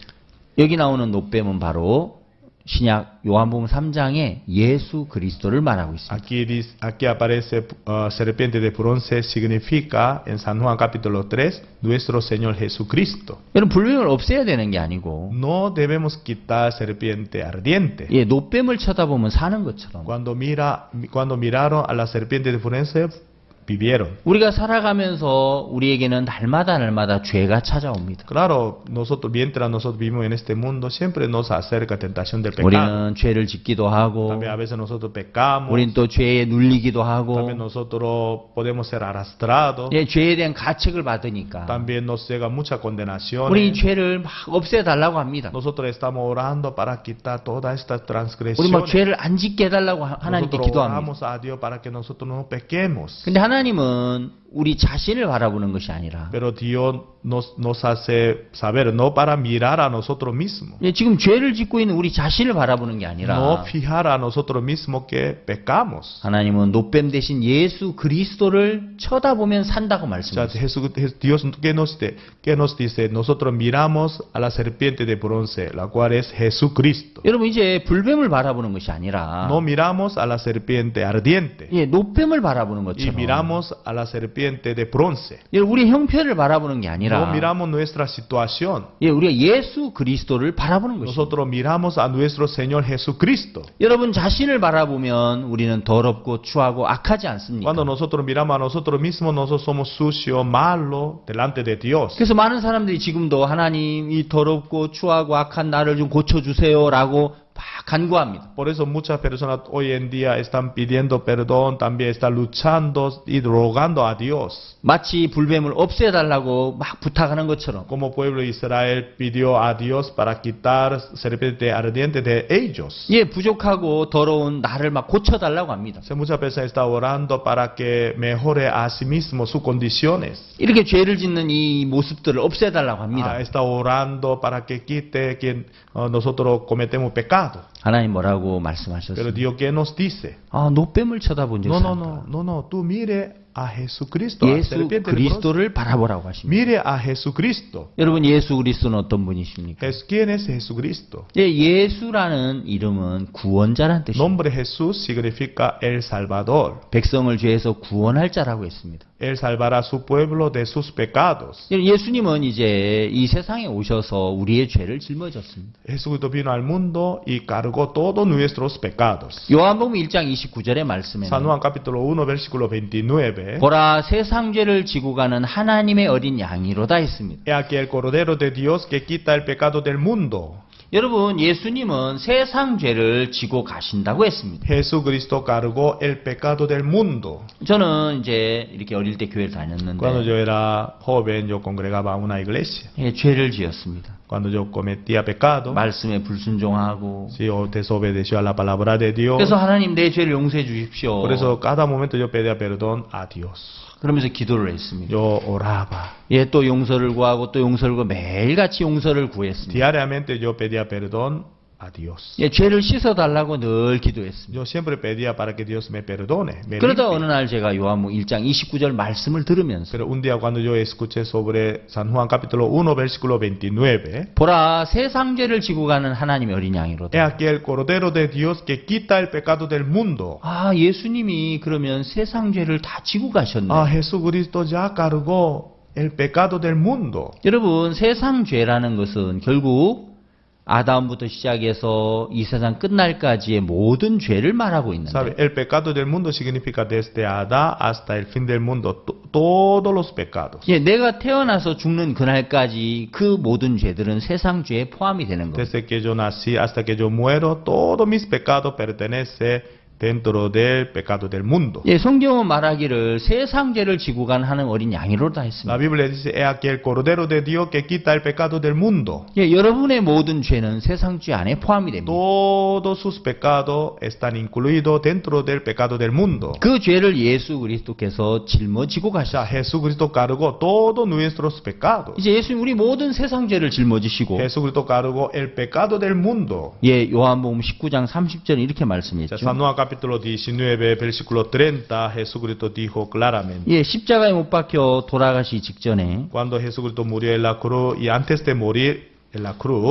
여기 나오는 노뱀은 바로 신약 요한복음 3장에 예수 그리스도를 말하고 있습니다. Aquí, dice- aquí aparece uh, serpiente de bronce, significa en San Juan capítulo 3, nuestro Señor Jesucristo. 여러분 불뱀을 없애야 되는 게 아니고 No debemos quitar serpiente ardiente. 예, 노뱀을 쳐다보면 사는 것처럼 Cuando, mira, cuando miraron a la serpiente de bronce, vivieron. 우리가 살아가면서 우리에게는 날마다 날마다 죄가 찾아옵니다. Claro, nosotros, mientras nosotros vivimos en este mundo, siempre nos acerca tentación del pecado. 우리는 죄를 짓기도 하고, También a veces nosotros pecamos. 우린 또 죄에 눌리기도 하고, También nosotros podemos ser arrastrados. 예, 죄에 대한 가책을 받으니까 También nos llega mucha condenación. 우리 이 죄를 막 없애 달라고 합니다. Nosotros estamos orando para quitar todas estas 우리 막 transgresiones. 죄를 안 짓게 해 달라고 하- 하나님께 기도합니다. oramos a Dios para que nosotros no pequemos. 근데 하나님 은 우리 자신을 바라보는 것이 아니라 Pero Dios nos, nos hace saber, no para mirar a nosotros mismos. 예, 지금 죄를 짓고 있는 우리 자신을 바라보는 게 아니라 No fijar a nosotros mismos que pecamos. 하나님은 노뱀 대신 예수 그리스도를 쳐다보면 산다고 말씀하셨어요. Jesús, Jes- Dios, ¿qué nos, qué nos dice? Nosotros miramos a la serpiente de bronce, la cual es Jesucristo. 여러분 이제 불뱀을 바라보는 것이 아니라 No miramos a la serpiente ardiente 예, 노뱀을 바라보는 y 것처럼 miramos a la serpiente de bronce. 예, 우리 형편을 바라보는 게 아니라 No miramos nuestra situación. 예, 우리가 예수 그리스도를 바라보는 것입니다. Nosotros miramos a nuestro Señor Jesucristo. 여러분 자신을 바라보면 우리는 더럽고 추하고 악하지 않습니까? Cuando nosotros miramos a nosotros mismos, nosotros somos sucios, malos delante de Dios. 그래서 많은 사람들이 지금도 하나님 이 더럽고 추하고 악한 나를 좀 고쳐주세요라고 막 간구합니다. Por eso muchas personas hoy en día están pidiendo perdón, también están luchando y rogando a Dios. 마치 불뱀을 없애달라고 막 부탁하는 것처럼 Como pueblo de Israel pidió a Dios para quitar serpiente ardiente de ellos. 예, 부족하고 더러운 나를 막 고쳐달라고 합니다. Entonces, muchas personas están orando para que mejore a sí mismo sus condiciones. 이렇게 죄를 짓는 이 모습들을 없애달라고 합니다. Ah, está orando para que quite uh, nosotros cometemos pecado. 하나님 뭐라고 말씀하셨어요? Dios, ¿qué nos dice? 아, 노뱀을 쳐다본 No, 적 no, no, no, no, tú mire a Jesucristo, a 예수. 그리스도를 바라보라고 하십니다. Mire a Jesucristo. 여러분 예수 그리스도는 어떤 분이십니까? Es- ¿Quién es Jesucristo? 예, 예수라는 이름은 구원자란 뜻입니다. Nombre Jesús significa el Salvador. 백성을 죄에서 구원할 자라고 했습니다. Él salvará a su pueblo de sus pecados. 예, 예수님은 이제 이 세상에 오셔서 우리의 죄를 짊어졌습니다. Jesucristo vino al mundo y cargó todos nuestros pecados. 요한복음 1장 29절의 San 말씀에는 Juan capítulo 1 versículo 29. 보라 세상 죄를 지고 가는 하나님의 어린 양이로다 했습니다. He aquí el Cordero de Dios que quita el pecado del mundo. 여러분 예수님은 세상 죄를 지고 가신다고 했습니다. Jesucristo cargó el pecado del mundo. 저는 이제 이렇게 어릴 때 교회를 Cuando 다녔는데 yo era joven, yo congregaba una iglesia. 예, 죄를 지었습니다. Cuando yo cometía pecado, 말씀에 불순종하고 si yo desobedeció a la palabra de Dios, 그래서 하나님 내 죄를 용서해 주십시오. por eso cada momento yo pedía perdón a Dios. 그러면서 기도를 했습니다. Yo oraba. 예, 또 용서를 구하고 또 용서를 구하고 매일같이 용서를 구했습니다. Diariamente yo pedía perdón a Dios. 예, 죄를 씻어달라고 늘 기도했습니다. Yo siempre pedía para que Dios me perdone. me 그러다 limpie. 어느 날 제가 요한복 1장 29절 말씀을 들으면서 Pero un día cuando yo escuché sobre San Juan capítulo 1 versículo 29, 보라 세상 죄를 지고 가는 하나님의 어린 he 양이로다. aquí el Cordero de Dios que quita el pecado del mundo. 아, 예수님이 그러면 세상 죄를 다 지고 가셨네. Ah, Jesucristo ya cargó el pecado del mundo. 여러분, 세상 죄라는 것은 결국 아담부터 시작해서 이 세상 끝날까지의 모든 죄를 말하고 있는데 ¿Sabe? El pecado del mundo significa desde Adán hasta el fin del mundo, to- todos los pecados. 예, 내가 태어나서 죽는 그날까지 그 모든 죄들은 세상 죄에 포함이 되는 겁니다. Desde que yo nací hasta que yo muero, todos mis pecados pertenecen dentro del pecado del mundo. 예, 성경은 말하기를 세상 죄를 지고 간 하는 어린 양이로다 La 했습니다. Biblia dice, he aquí el Cordero de Dios que quita el pecado del mundo. 예, 여러분의 모든 죄는 세상 죄 안에 포함이 됩니다. Todos sus pecados están incluidos dentro del pecado del mundo. 그 죄를 예수 그리스도께서 짊어지고 가셨어요. Jesucristo cargó todos nuestros pecados. 이제 예수님 우리 모든 세상 죄를 짊어지시고 Jesucristo cargó el pecado del mundo. 예, 요한복음 19장 30절은 이렇게 말씀했죠. Juan capítulo 19, versículo 30, Jesucristo dijo claramente, 예, 십자가에 못 박혀 돌아가시 직전에 cuando Jesucristo murió en la cruz y antes de morir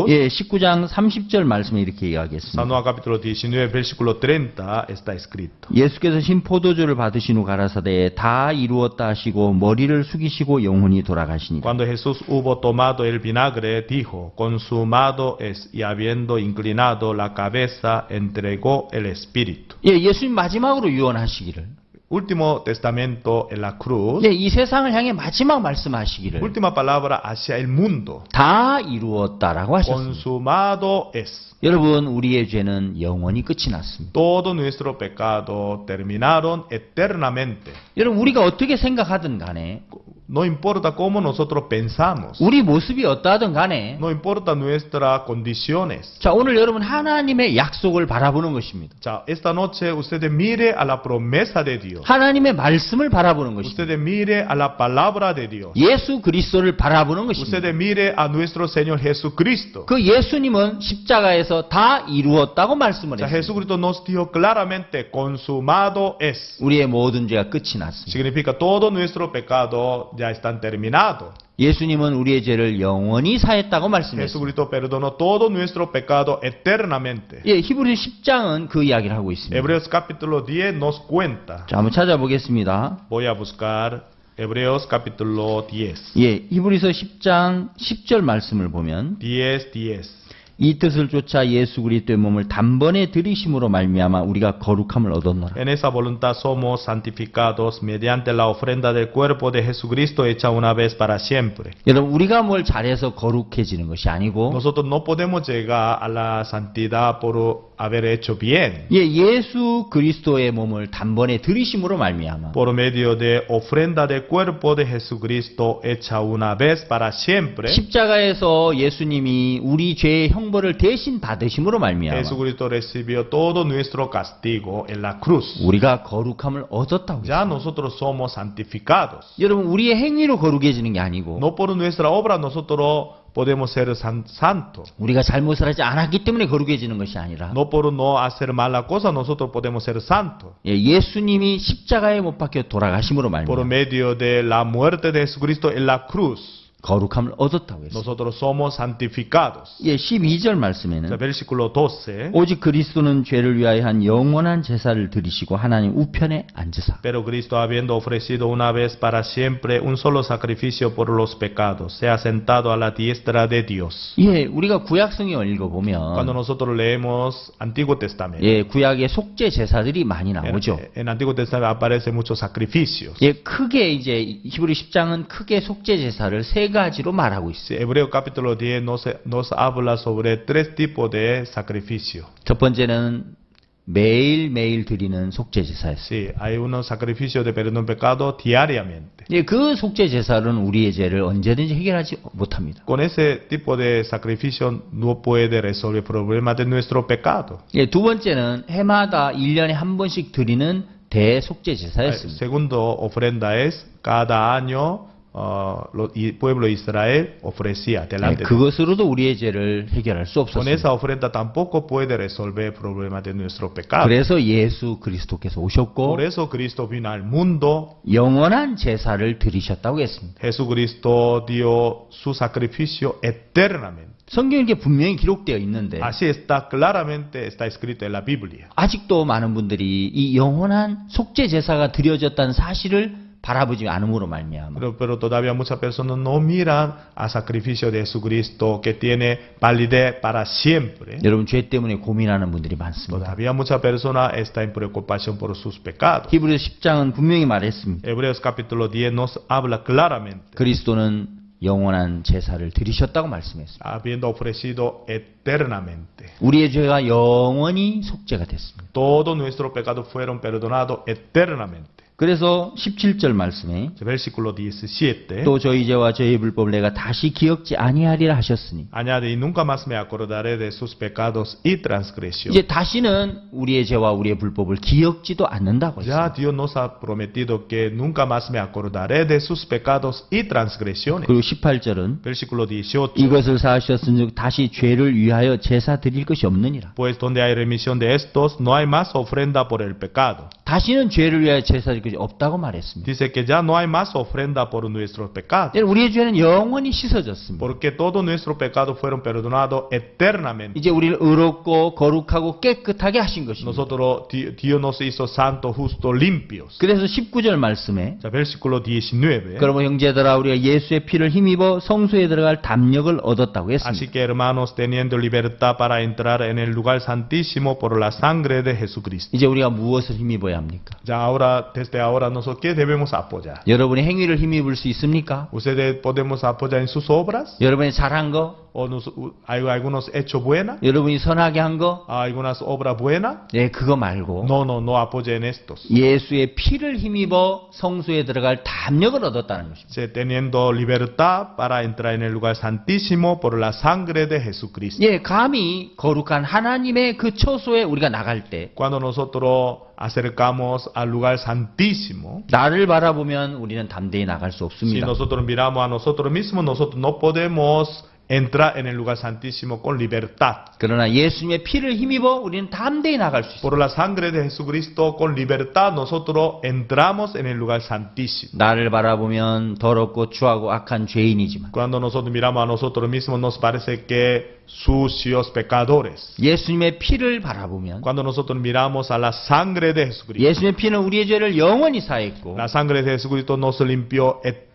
예, 19장 30절 말씀에 이렇게 이야기했습니다. Juan capítulo 19, versículo 30 está escrito. 예수께서 신 포도주를 받으신 후 가라사대 다 이루었다 하시고 머리를 숙이시고 영혼이 돌아가시니라. Cuando Jesús hubo tomado el vinagre, dijo, consumado es, y habiendo inclinado la cabeza, entregó el espíritu. 예, 예수님 마지막으로 유언하시기를 último testamento en la cruz, 예, 이 세상을 향해 마지막 말씀하시기를 última palabra hacia el mundo. 다 이루었다라고 하셨습니다. Consumado es. 여러분, 우리의 죄는 영원히 끝이 났습니다. Todo nuestro pecado terminaron eternamente. 여러분, 우리가 어떻게 생각하든 간에, No importa cómo nosotros pensamos. 우리 모습이 어떠하든 간에, No importa nuestras condiciones. 자, 오늘 여러분 하나님의 약속을 바라보는 것입니다. Ya, esta noche ustedes mire a la promesa de Dios. 하나님의 말씀을 바라보는 것입니다. Ustedes mire a la palabra de Dios. 예수 그리스도를 바라보는 것입니다. Ustedes mire a nuestro Señor Jesucristo. 그 예수님은 십자가에서 다 이루었다고 말씀을 했습니다. Jesucristo nos dijo claramente, consumado es. 우리의 모든 죄가 끝이 났습니다. Significa todo nuestro pecado ya están terminados. 예수님은 우리의 죄를 영원히 사했다고 말씀했습니다. Jesucristo perdonó todo nuestro pecado eternamente. 예, 히브리 10장은 그 이야기를 하고 있습니다. Hebreos capítulo 10 nos cuenta. 자, 한번 찾아보겠습니다. Voy a buscar Hebreos capítulo 10. 예, 히브리서 10장 10절 말씀을 보면 10, 10. 이 뜻을 쫓아 예수 그리스도의 몸을 단번에 들이심으로 말미암아 우리가 거룩함을 얻었노라. En esa voluntad somos santificados mediante la ofrenda del cuerpo de Jesucristo hecha una vez para siempre. 여러분 우리가 뭘 잘해서 거룩해지는 것이 아니고 Nosotros no podemos llegar a la santidad por haber hecho bien. 예, 예수 그리스도의 몸을 단번에 들이심으로 말미암아 Por medio de ofrenda del cuerpo de Jesucristo hecha una vez para siempre. 십자가에서 예수님이 우리 죄의 형벌을 대신 받으심으로 말미암아 Jesucristo recibió todo nuestro castigo en la cruz. 우리가 거룩함을 얻었다고. Ya nosotros somos santificados. 여러분 우리의 행위로 거룩해지는 게 아니고 No por nuestra obra nosotros podemos ser san- santos. 우리가 잘못을 하지 않았기 때문에 거룩해지는 것이 아니라 No por no hacer mala cosa nosotros podemos ser santos. 예, 예수님이 십자가에 못 박혀 돌아가심으로 Por 말미암아 medio de la muerte de Jesucristo en la cruz, 거룩함을 얻었다고 했어요. nosotros somos santificados. 예, 12절 O sea, 말씀에는 versículo 12. 오직 그리스도는 죄를 위하여 한 영원한 제사를 드리시고 하나님 우편에 앉으사 Pero Cristo, habiendo ofrecido una vez para siempre un solo sacrificio por los pecados, se ha sentado a la diestra de Dios. 예, 우리가 구약성에 Cuando 읽어보면 nosotros leemos Antiguo Testamento, 예, 구약의 속죄 제사들이 많이 en, 나오죠. en Antiguo Testamento aparecen muchos sacrificios. 예, 크게 이제 히브리 10장은 크게 속죄 제사를 세 가지로 말하고 있어요. Hebreo capítulo 10 nos, nos habla sobre tres tipos de sacrificio. 첫 번째는 매일매일 드리는 속죄 제사였어요. Sí, hay unos sacrificios de perdón pecado diariamente. 예, 그 속죄 제사는 우리의 죄를 언제든지 해결하지 못합니다. Con ese tipo de sacrificio no puede resolver el problema de nuestro pecado. 예, 두 번째는 해마다 1년에 한 번씩 드리는 대속죄 제사였습니다. segundo ofrenda es cada año uh, lo- y pueblo Israel ofrecía 예, delante de 그것으로도 우리의 죄를 해결할 수 Con 없었습니다. esa ofrenda tampoco puede resolver el problema de nuestro pecado. 그래서 예수 그리스도께서 오셨고 Por eso Cristo vino al mundo. 영원한 제사를 드리셨다고 했습니다. Jesucristo dio su sacrificio eternamente. 성경에 이렇게 분명히 기록되어 있는데 Así está claramente, está escrito en la Biblia. 아직도 많은 분들이 이 영원한 속죄 제사가 드려졌다는 사실을 바라보지 않음으로 말미암아 Pero, pero todavía muchas personas no miran al sacrificio de Jesucristo que tiene validez para siempre. 여러분 죄 때문에 고민하는 분들이 많습니다. Todavía muchas personas están en preocupación por sus pecados. 히브리서 10장은 분명히 말했습니다. Hebreos capítulo 10 nos habla claramente, 그리스도는 영원한 제사를 드리셨다고 말씀했습니다. habiendo ofrecido eternamente. 우리의 죄가 영원히 속죄가 됐습니다. Todos nuestros pecados fueron perdonados eternamente. 그래서 17절 말씀에 Versículo 17. 또 저희 죄와 저희 불법을 내가 다시 기억지 아니하리라 하셨으니. 이제 다시는 우리의 죄와 우리의 불법을 기억지도 않는다고 했습니다. 그리고 18절은 Versículo 18. 이것을 사하셨은즉 다시 죄를 위하여 제사 드릴 것이 없느니라. 다시는 죄를 위하여 제사 드릴 것이 없다고 말했습니다. Dice que ya no hay más ofrenda por nuestros pecados. 우리의 죄는 영원히 씻어졌습니다. Porque todos nuestros pecados fueron perdonados eternamente. 이제 우리를 의롭고 거룩하고 깨끗하게 하신 것입니다. Nosotros, Di- Dios nos hizo santos, justos, limpios. 그래서 19절 말씀에 Ya, versículo 19. 그러면 형제들아 우리가 예수의 피를 힘입어 성소에 들어갈 담력을 얻었다고 Así 했습니다. que hermanos, teniendo libertad para entrar en el lugar santísimo por la sangre de Jesucristo. 이제 우리가 무엇을 힘입어야 합니까? Ya ahora, desde ahora nosotros, ¿qué debemos apoyar? 여러분의 행위를 힘입을 수 있습니까? ¿Ustedes podemos apoyar en sus obras? 여러분이 잘한 거, ¿O nos- hay algunos hechos buenos? 여러분이 선하게 한 거, ¿Algunas obras buenas? 예, 그거 말고 No, no, no apoyen estos. 예수의 피를 힘입어 성소에 들어갈 담력을 얻었다는 것입니다. Sí, Teniendo libertad para entrar en el lugar santísimo por la sangre de Jesucristo. 예, 감히 거룩한 하나님의 그 처소에 우리가 나갈 때 Cuando nosotros acercamos al lugar santísimo, 나를 바라보면 우리는 담대히 나갈 수 si 없습니다. nosotros miramos a nosotros mismos, nosotros no podemos entrar en el lugar santísimo con libertad. 그러나 예수님의 피를 힘입어 우리는 담대히 나갈 수 있습니다. Por la sangre de Jesucristo, con libertad, nosotros entramos en el lugar santísimo. 나를 바라보면 더럽고 추하고 악한 죄인이지만 Cuando nosotros miramos a nosotros mismos, nos parece que sucios pecadores. 예수님의 피를 바라보면 Cuando nosotros miramos a la sangre de Jesucristo, 예수님의 피는 우리의 죄를 영원히 사했고 la sangre de Jesucristo nos limpió eternamente.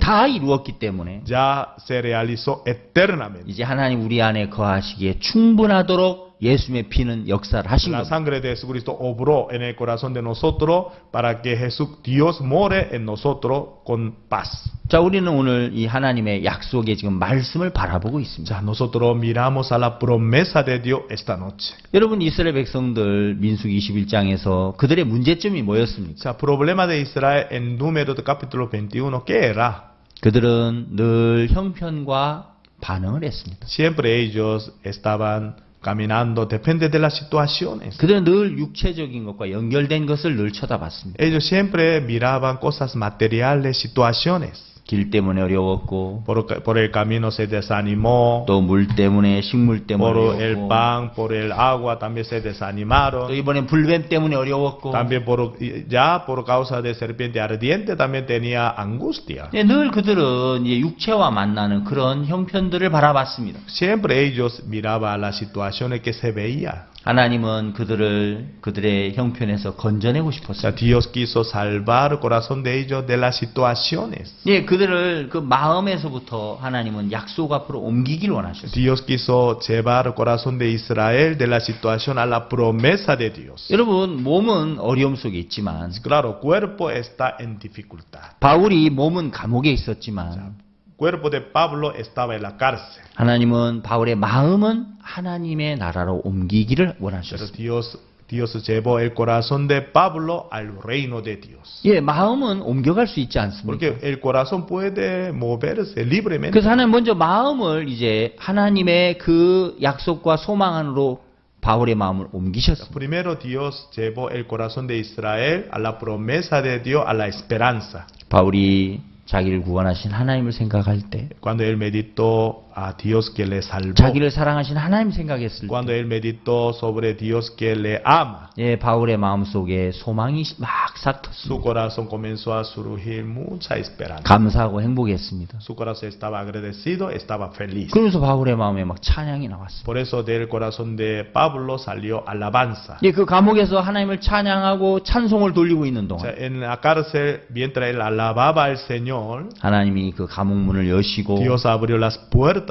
다 이루었기 때문에 Ya se realizó eternamente. 이제 하나님 우리 안에 거하시기에 충분하도록 예수님의 피는 역사를 하신 La 겁니다. sangre de Jesucristo obró en el corazón de nosotros para que Jesús, Dios more en nosotros con paz. 자, 우리는 오늘 이 하나님의 약속의 지금 말씀을 바라보고 있습니다. Ya nosotros miramos a la promesa de Dios esta noche. 여러분 이스라엘 백성들 민수기 21장에서 그들의 문제점이 뭐였습니까? Sea, problema de Israel en número de capítulo 21, ¿qué era? 그들은 늘 형편과 반응을 했습니다. Siempre ellos estaban caminando, depende de las situaciones. 그들은 늘 육체적인 것과 연결된 것을 늘 쳐다봤습니다. Ellos siempre miraban cosas materiales, situaciones. 길 때문에 어려웠고 Por, por el camino se desanimó, 또물 때문에 식물 때문에 por el 어려웠고 pan, por el agua también se 또 desanimaron. 이번엔 불뱀 때문에 어려웠고 También por, ya por causa de serpiente ardiente también tenía angustia. 예, 늘 그들은 이제 육체와 만나는 그런 형편들을 바라봤습니다. Siempre ellos miraban las situaciones que se veían. 하나님은 그들을 그들의 형편에서 건져내고 싶었어요. Dios quiso salvar corazón de ellos de las situaciones. 예, 그들을 그 마음에서부터 하나님은 약속 앞으로 옮기길 원하셨어요. Dios quiso llevar corazón de Israel de la situación a la promesa de Dios. 여러분 몸은 어려움 속에 있지만 Claro, cuerpo está en dificultad. 바울이 몸은 감옥에 있었지만 Cuerpo de Pablo estaba en la cárcel. 하나님은 바울의 마음은 하나님의 나라로 옮기기를 원하셨어요. Dios, Dios llevó el corazón de Pablo al reino de Dios. 예, 마음은 옮겨갈 수 있지 않습니까? Porque el corazón puede moverse libremente. 그래서 하나님 먼저 마음을 이제 하나님의 그 약속과 소망 안으로 바울의 마음을 옮기셨습니다. Primero Dios llevó el corazón de Israel a la promesa de Dios, a la esperanza. 바울이 자기를 구원하신 하나님을 생각할 때, Cuando él meditó a Dios que le salvó. 자기를 사랑하신 하나님 생각했을 Cuando 때, él meditó sobre Dios que le ama. 예, 바울의 마음 속에 소망이 막 Su 싹텄습니다. corazón comenzó a surgir mucha esperanza. 감사하고 행복했습니다. Su corazón estaba agradecido, estaba feliz. 그러면서 바울의 마음에 막 찬양이 나왔습니다. Por eso del corazón de Pablo salió alabanza. 예, 그 감옥에서 하나님을 찬양하고 찬송을 돌리고 있는 O sea, 동안 en la cárcel, mientras él alababa al Señor, 하나님이 그 감옥 문을 여시고 Dios abrió las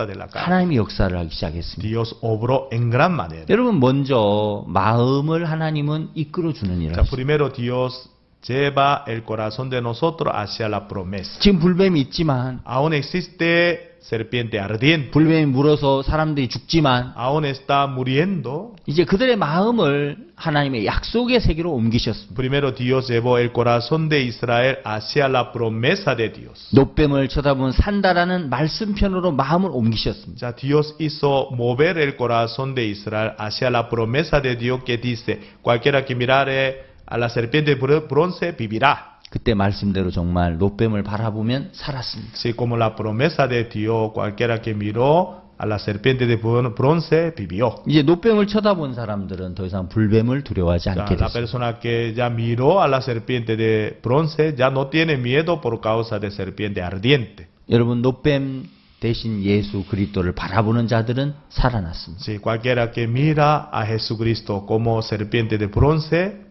de la cárcel. 하나님이 역사를 하기 시작했습니다. Dios obró en gran manera. 여러분 먼저 마음을 하나님은 이끌어 주는 일을 하십니다. primero Dios lleva el corazón de nosotros hacia la promesa. 지금 불뱀이 있지만 Aún existe serpiente ardiente. 불뱀이 물어서 사람들이 죽지만 Aún está muriendo. 이제 그들의 마음을 하나님의 약속의 세계로 옮기셨습니다. Primero Dios llevó el corazón de Israel hacia la promesa de Dios. 노뱀을 쳐다본 산다라는 말씀편으로 마음을 옮기셨습니다. sea, Dios hizo mover el corazón de Israel hacia la promesa de Dios que dice, cualquiera que mirare a la serpiente de bro- bronce vivirá. 그때 말씀대로 정말 노뱀을 바라보면 살았습니다. Así como la promesa de Dios, cualquiera que miró a la serpiente de bron- bronce vivió. 이제 노뱀을 쳐다본 사람들은 더 이상 불뱀을 두려워하지 않게 la 됐습니다. persona que ya miró a la serpiente de bronce ya no tiene miedo por causa de serpiente ardiente. 여러분 노뱀 대신 예수 그리스도를 바라보는 자들은 살아났습니다. Si cualquiera que mira a Jesucristo como serpiente de bronce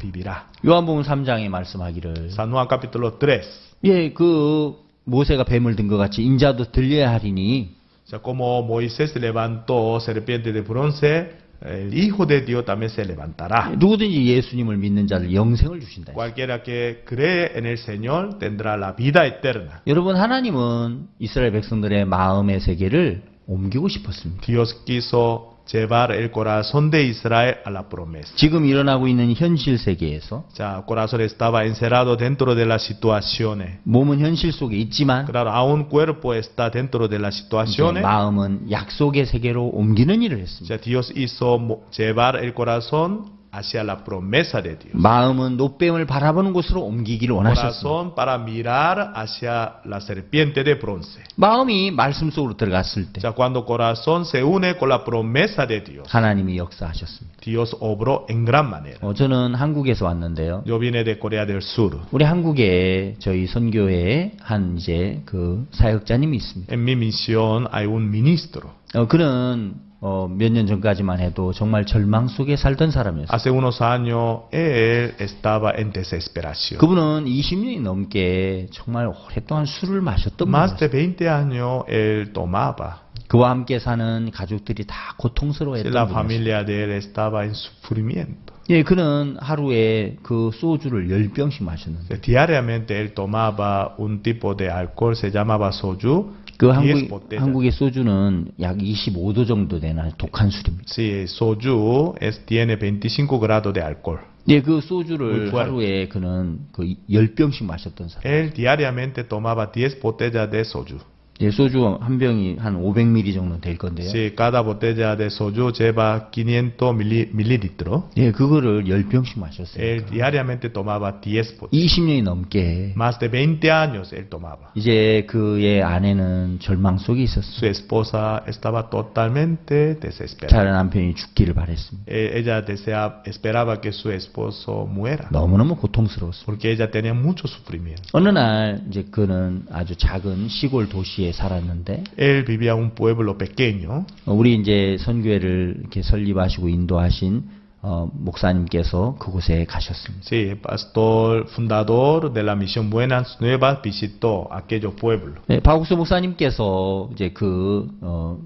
vivirá. 요한복음 3장에 말씀하기를 San Juan capítulo 3. 예, 그 모세가 뱀을 든 것 같이 인자도 들려야 하리니 O sea, como Moisés levantó serpiente de bronce, el Hijo de Dios también se levantará. 누구든지 예수님을 믿는 자를 영생을 주신다. Cualquiera que cree en el Señor tendrá la vida eterna. 여러분 하나님은 이스라엘 백성들의 마음의 세계를 옮기고 싶었습니다. Dios quiso llevar el corazón de Israel a la promesa. 지금 일어나고 있는 현실 세계에서 el corazón estaba encerrado dentro de las situaciones. 몸은 현실 속에 있지만 Claro, aún cuerpo está dentro de las situaciones. 마음은 약속의 세계로 옮기는 일을 했습니다. sea, Dios hizo llevar el corazón hacia la promesa de Dios. 마음은 노뱀을 바라보는 곳으로 옮기기를 원하셨습니다. Corazón para mirar hacia la serpiente de bronce. 마음이 말씀 속으로 들어갔을 때 sea, cuando corazón se une con la promesa de Dios, 하나님이 역사하셨습니다. Dios obró en gran manera. 어, 저는 한국에서 왔는데요. Yo vine de Corea del Sur. 우리 한국에 저희 선교회에 한 이제 그 사역자님이 있습니다. En mi misión hay un ministro. 어, 그는 어, 몇 년 전까지만 해도 정말 절망 속에 살던 사람이었어요. Hace unos años él estaba en desesperación. 그분은 20년이 넘게 정말 오랫동안 술을 마셨던 Más 분이었어요. de 20 años él tomaba. 그와 함께 사는 가족들이 다 고통스러워했던 분이었어요. familia de él estaba en sufrimiento. 예, 그는 하루에 그 소주를 10병씩 마셨는데 Diariamente él tomaba un tipo de alcohol, se llamaba soju. 그10 한국. 한국의 소주는 약 25도 정도 되는 독한 술입니다. Sí, soju es, tiene 25 grados de alcohol. 예, 그 소주를. 하루에 그는 그 10병씩 마셨던 사람. Él diariamente tomaba 10 botellas de soju. 예, 소주 한 병이 한 500ml 정도 될 건데요. Sí, cada botella de soju lleva 500 mili- mililitros. 예, 그거를 10병씩 마셨어요. Él diariamente tomaba 10 botellas. 20년이 넘게 Más de 20 años él tomaba. 이제 그의 아내는 절망 속에 Su 있었어요. esposa estaba totalmente desesperada. 자는 남편이 죽기를 바랬습니다. Eh, Ella desea, esperaba que su esposo muera. 너무너무 고통스러웠어요. Porque ella tenía mucho sufrimiento. 어느 날 이제 그는 아주 작은 시골 도시에 살았는데 Él vivía un pueblo pequeño. 어, 우리 이제 선교회를 이렇게 설립하시고 인도하신 어, 목사님께서 그곳에 가셨습니다. Sí, pastor fundador de la misión Buenas Nuevas visitó aquellos pueblos. 네, 박욱수 목사님께서 이제 그 어,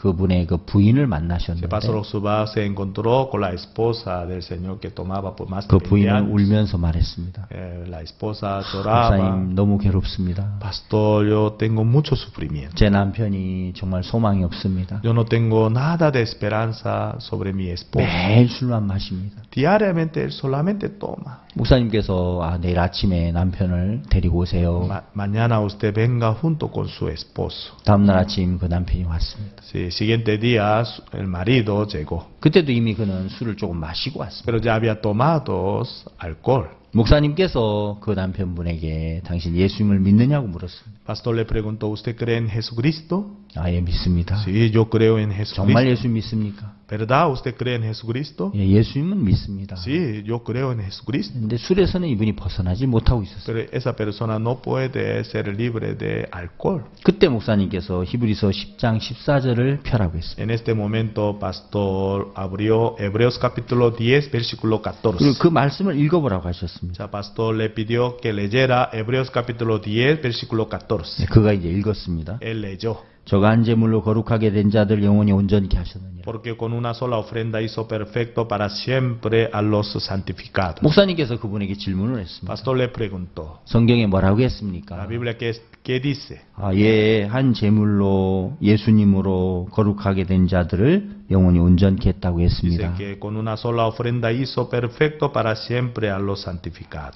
그분의 그 부인을 만나셨는데 pastor Osuba se encontró con la esposa del Señor que tomaba por más de 그20 부인은. 울면서 말했습니다. Eh, la esposa lloraba. 목사님 너무 괴롭습니다. Pastor, yo tengo mucho sufrimiento. 제 남편이 정말 소망이 없습니다. Yo no tengo nada de esperanza sobre mi esposa. 매일 술만 마십니다. Diariamente él solamente toma. 목사님께서 아, 내일 아침에 남편을 데리고 오세요. Ma- mañana usted venga junto con su esposo. 다음 날 아침 그 남편이 왔습니다. Sí, siguiente día el marido llegó, 그때도 이미 그는 술을 조금 마시고 왔습니다. pero ya había tomado alcohol. 목사님께서 그 남편분에게 당신 예수님을 믿느냐고 물었습니다. Pastor le preguntó, ¿usted cree en Jesucristo? 아 예 믿습니다. Sí, yo creo en 정말 Jesucristo. 예수 믿습니까? ¿Verdad? ¿Usted cree en Jesucristo? 예, 예수님은 믿습니다. Sí, yo creo en Jesucristo. 근데 술에서는 이분이 벗어나지 못하고 있었어요. Pero esa persona no puede ser libre de alcohol. 그때 목사님께서 히브리서 10장 14절을 펴라고 했습니다. En este momento, pastor abrió Hebreos capítulo 10, versículo 그리고 14. 그 말씀을 읽어 보라고 하셨습니다. O sea, pastor le pidió que leyera Hebreos capítulo 10, versículo 14. 네, 그가 이제 읽었습니다. Él leyó. 저가 한 제물로 거룩하게 된 자들 영혼이 온전케 하셨느니라. Porque con una sola ofrenda hizo perfecto para siempre a los santificados. 목사님께서 그분에게 질문을 했습니다. Pastor le preguntó, 성경에 뭐라고 la 했습니까? Biblia qué, dice? 아, 예, 한 제물로 예수님으로 거룩하게 된 자들을 영혼이 온전케 했다고 했습니다.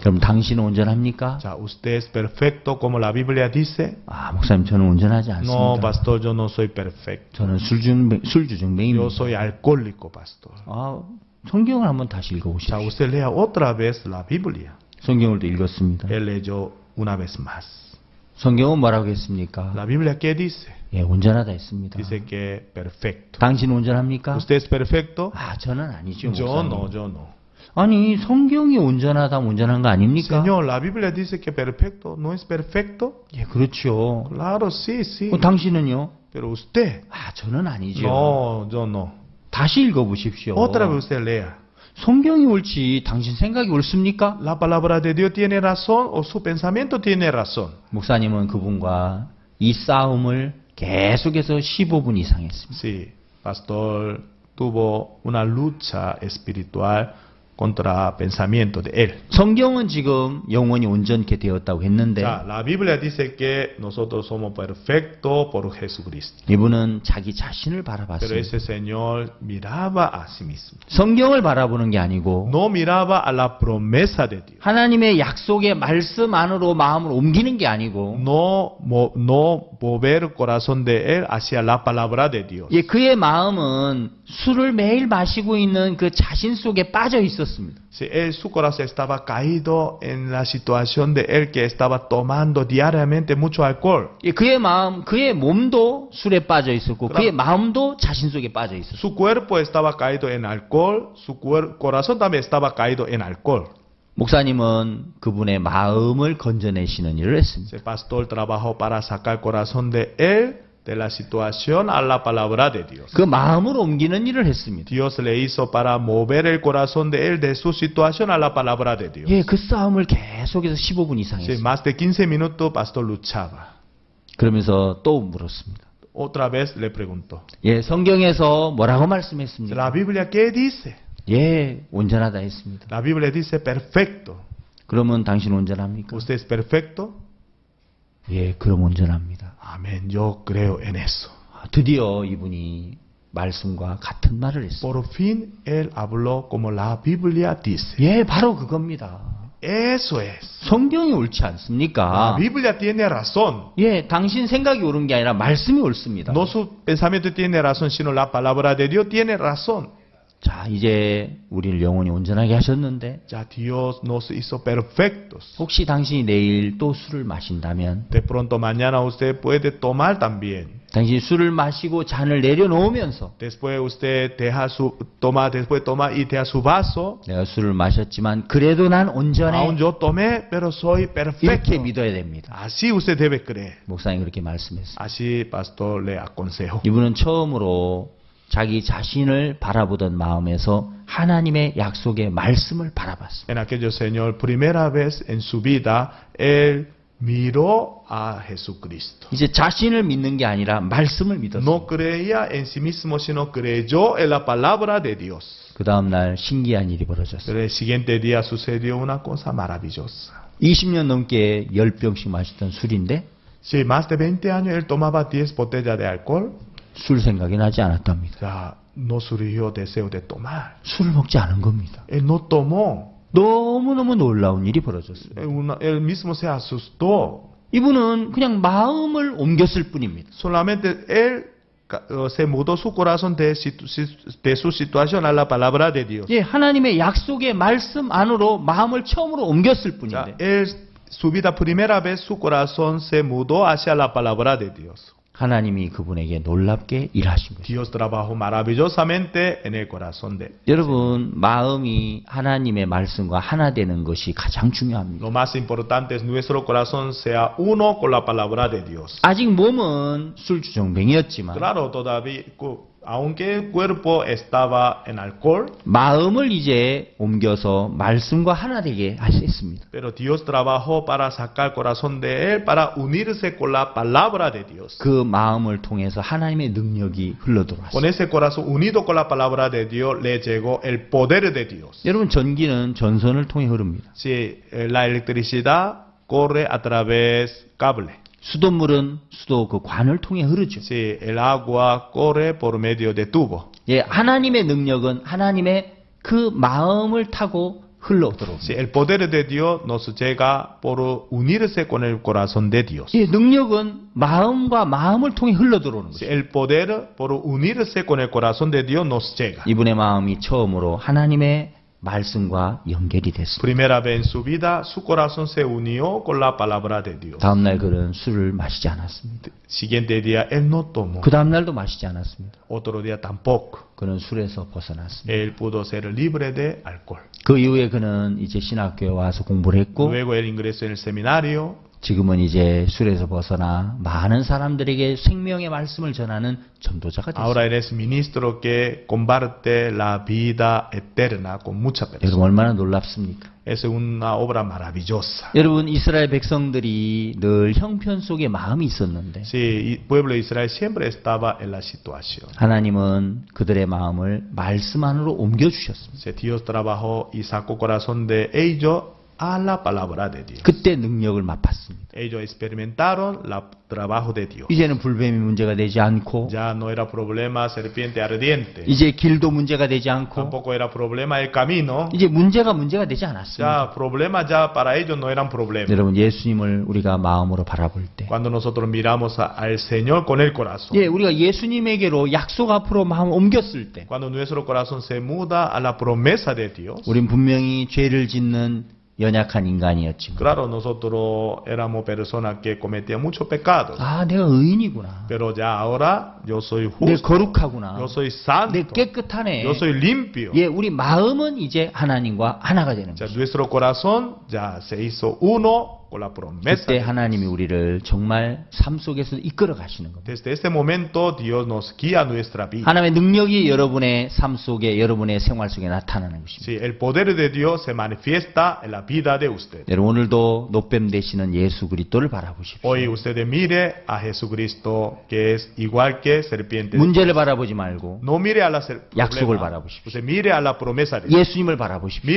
그럼 당신은 온전합니까? Sea, usted es perfecto como la Biblia dice. 아, 목사님 저는 온전하지 No, 않습니다. pastor, yo no soy perfecto. 저는 술주증, Yo 술주증뱅입니다. soy alcohólico, pastor. 아, 성경을 한번 다시 O sea, 읽어 보십시오. usted lea otra vez la Biblia. 성경을 또 읽었습니다. Él leyó una vez más. 성경은 뭐라고 했습니까? La Biblia qué dice? 예, 온전하다 했습니다. Dice que perfecto. 당신 온전합니까? ¿Usted es perfecto? 아, 저는 아니죠. Yo 목사님. no, yo no. 아니, 성경이 온전하다, 온전한 거 아닙니까? Señor, la Biblia dice que perfecto no es perfecto. 예, 그렇죠. Claro, sí, sí. 어, 당신은요? Pero usted, 아, 저는 아니죠. no, yo no. 다시 읽어 보십시오. Otra vez usted lea. 성경이 옳지, 당신 생각이 옳습니까? ¿La palabra de Dios tiene razón o su pensamiento tiene razón? 목사님은 그분과 이 싸움을 계속해서 15분 이상 했습니다. Sí, pastor tuvo una lucha espiritual contra pensamiento de él. 성경은 지금 영혼이 온전케 되었다고 했는데 Ya, la Biblia dice que nosotros somos perfectos por Jesucristo. 이분은 자기 자신을 Pero 바라봤습니다. ese Señor miraba a sí mismo. 성경을 바라보는 게 아니고 No miraba a la promesa de Dios. 하나님의 약속의 말씀 안으로 마음을 옮기는 게 아니고 No, no mover el corazón de él hacia la palabra de Dios. 예, 그의 마음은 술을 매일 마시고 있는 그 자신 속에 빠져 있 었습니다. Si él, su corazón estaba caído en la situación de él que estaba tomando diariamente mucho alcohol. 예, 그의 마음, 그의 몸도 술에 빠져 있었고 그의 마음도 자신 속에 빠져 있었어요. Su cuerpo estaba caído en alcohol, su corazón también estaba caído en alcohol. 목사님은 그분의 마음을 건져내시는 일을 했습니다. Ese pastor trabajó para sacar corazón de él de la situación a la palabra de Dios. 그 마음을 옮기는 일을 했습니다. Dios le hizo para mover el corazón de él de su situación a la palabra de Dios. 예, 그 싸움을 계속해서 15분 이상 Sí, 했어요. más de 15 minutos pastor luchaba. 그러면서 또 물었습니다. Otra vez le preguntó. 예, 성경에서 뭐라고 말씀했습니까? La Biblia, ¿qué dice? 예, 온전하다 했습니다. La Biblia dice perfecto. 그러면 당신 온전합니까? ¿Usted es perfecto? 예, 그럼 온전합니다. Amén, yo creo en eso. 아, 드디어 이분이 말씀과 같은 말을 했어요. Por fin él habló como la Biblia dice. 예, 바로 그겁니다. Eso es. 성경이 옳지 La 않습니까? Biblia tiene razón. 예, 당신 생각이 옳은 게 아니라 말씀이 옳습니다. No su pensamiento tiene razón, sino la palabra de Dios tiene razón. 자, 이제 우리를 영원히 온전하게 하셨는데 Ya Dios nos hizo perfectos. 혹시 당신이 내일 또 술을 마신다면 De pronto mañana usted puede tomar también. 당신이 술을 마시고 잔을 내려놓으면서 Después usted deja su toma, después toma y deja su vaso. 내가 술을 마셨지만 그래도 난 온전해 Aún yo tomé, pero soy perfecto. 이렇게 믿어야 됩니다. Así usted debe creer. 목사님 그렇게 말씀했어요. Así, pastor, le aconsejo. 이분은 처음으로 자기 자신을 바라보던 마음에서 하나님의 약속의 말씀을 바라봤습니다. En aquello, Señor, primera vez en su vida, él miró a Jesucristo. 이제 자신을 믿는 게 아니라 말씀을 믿었어요. No creía en sí mismo, sino creyó en la palabra de Dios. 그 다음 날 신기한 일이 벌어졌어요. El siguiente día sucedió una cosa maravillosa. 20년 넘게 10병씩 마셨던 술인데 Si más de 20 años él tomaba 10 botellas de alcohol, 술 생각이 나지 않았답니다. no surgió deseo de tomar. 술을 먹지 않은 겁니다. Él no tomó. 너무너무 놀라운 일이 벌어졌어요. Él, mismo se asustó. 이분은 그냥 마음을 옮겼을 뿐입니다. Solamente él eh, se mudó su corazón de, de su situación a la palabra de Dios. 예, 하나님의 약속의 말씀 안으로 마음을 처음으로 옮겼을 뿐인데 él, su vida primera vez, su corazón se mudó hacia la palabra de Dios. 하나님이 그분에게 놀랍게 일하신 거죠. Dios trabajó maravillosamente en el corazón de él. 여러분, 마음이 하나님의 말씀과 하나 되는 것이 가장 중요합니다. Lo más importante es nuestro corazón sea uno con la palabra de Dios. 아직 몸은 술주정뱅이였지만 Claro, todavía, cu- aunque cuerpo estaba en alcohol, 마음을 이제 옮겨서 말씀과 하나 되게 하셨습니다. pero Dios trabajó para sacar corazón de él, para unirse con la palabra de Dios. 그 마음을 통해서 하나님의 능력이 Con 흘러들어왔습니다. ese corazón unido con la palabra de Dios le llegó el poder de Dios. 여러분, 전기는 전선을 통해 흐릅니다. Si eh, la electricidad corre a través cable, 수돗물은 수도 그 관을 통해 흐르죠. si el agua corre por medio de tubo, 예, 하나님의 능력은 하나님의 그 마음을 타고 흘러 들어옵니다. si el poder de Dios nos llega por unirse con el corazón de Dios. 예, 능력은 마음과 마음을 통해 흘러 들어오는 거죠. el poder por unirse con el corazón de Dios nos llega. 이분의 마음이 처음으로 하나님의 말씀과 연결이 됐습니다. Primera vez en su vida, su corazón se unió con la palabra de Dios. 다음 날 그는 술을 마시지 않았습니다. Siguiente día, él no tomó. 그 다음 날도 마시지 않았습니다. Otro día tampoco. 그는 술에서 벗어났습니다. Él pudo ser libre de alcohol. 그 이후에 그는 이제 신학교에 와서 공부를 했고 Luego él ingresó en el seminario. 지금은 이제 술에서 벗어나 많은 사람들에게 생명의 말씀을 전하는 전도자가 됐습니다. Ahora eres ministro que comparte la vida eterna con muchas 여러분 personas. 얼마나 놀랍습니까? Es una obra maravillosa. 여러분 이스라엘 백성들이 늘 형편 속에 마음이 있었는데 Sí, pueblo de Israel siempre estaba en la situación. 하나님은 그들의 마음을 말씀 안으로 옮겨 주셨습니다. Dios trabajó y sacó corazón de ellos a la palabra de Dios. 그때 능력을 맛봤습니다. Ellos experimentaron el trabajo de Dios. 이제는 불뱀이 문제가 되지 않고 Ya no era problema serpiente ardiente. 이제 길도 문제가 되지 않고 Tampoco era problema el camino. 이제 문제가 문제가 되지 않았습니다. Ya problema ya para ellos no eran problemas. 여러분 예수님을 우리가 마음으로 바라볼 때 Cuando nosotros miramos al Señor con el corazón. 예, 우리가 예수님에게로 약속 앞으로 마음 옮겼을 때 Cuando nuestro corazón se muda a la promesa de Dios. 우린 분명히 죄를 짓는 연약한 인간이었지만 Claro, nosotros éramos personas que cometían muchos pecados. 아 내가 의인이구나 Pero ya ahora yo soy 내 justo. 거룩하구나 Yo soy santo. 내 깨끗하네 Yo soy limpio. 예, 우리 마음은 이제 하나님과 하나가 되는 Ya 거죠 nuestro corazón ya se hizo uno. 그때. 하나님이 우리를 정말 삶 속에서 이끌어 가시는 겁니다. 하나님의 능력이 여러분의 삶 속에 여러분의 생활 속에 나타나는 것입니다. 여러분 오늘도 노뱀 되시는 예수 그리스도를 바라보십시오. 문제를 바라보지 말고 약속을. 바라보십시오. 예수님을 바라보십시오.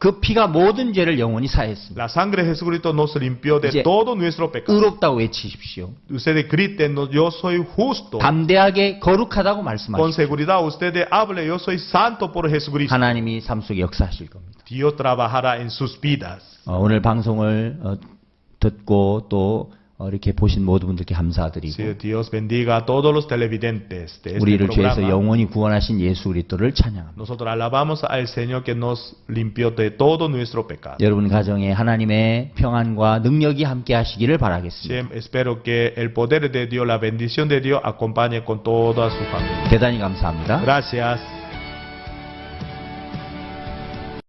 그 피가 모든 죄를 영원히 사했습니다 La sangre de Jesucristo nos limpió de todo nuestro pecado. 의롭다고 외치십시오 Ustedes griten, "No, yo soy justo. 담대하게 거룩하다고 Con 말씀하십시오 seguridad ustedes hablen, yo soy santo por Jesucristo. 하나님이 삶 속에 역사하실 겁니다 Dios trabajará en sus vidas. 어, 오늘 방송을 어, 듣고 또 어, 이렇게 보신 모든 분들께 감사드리고 우리를 죄에서. 영원히 구원하신 예수 그리스도를 찬양합니다. 여러분 가정에 하나님의 평안과 능력이 함께 하시기를 바라겠습니다. 대단히 감사합니다. Gracias.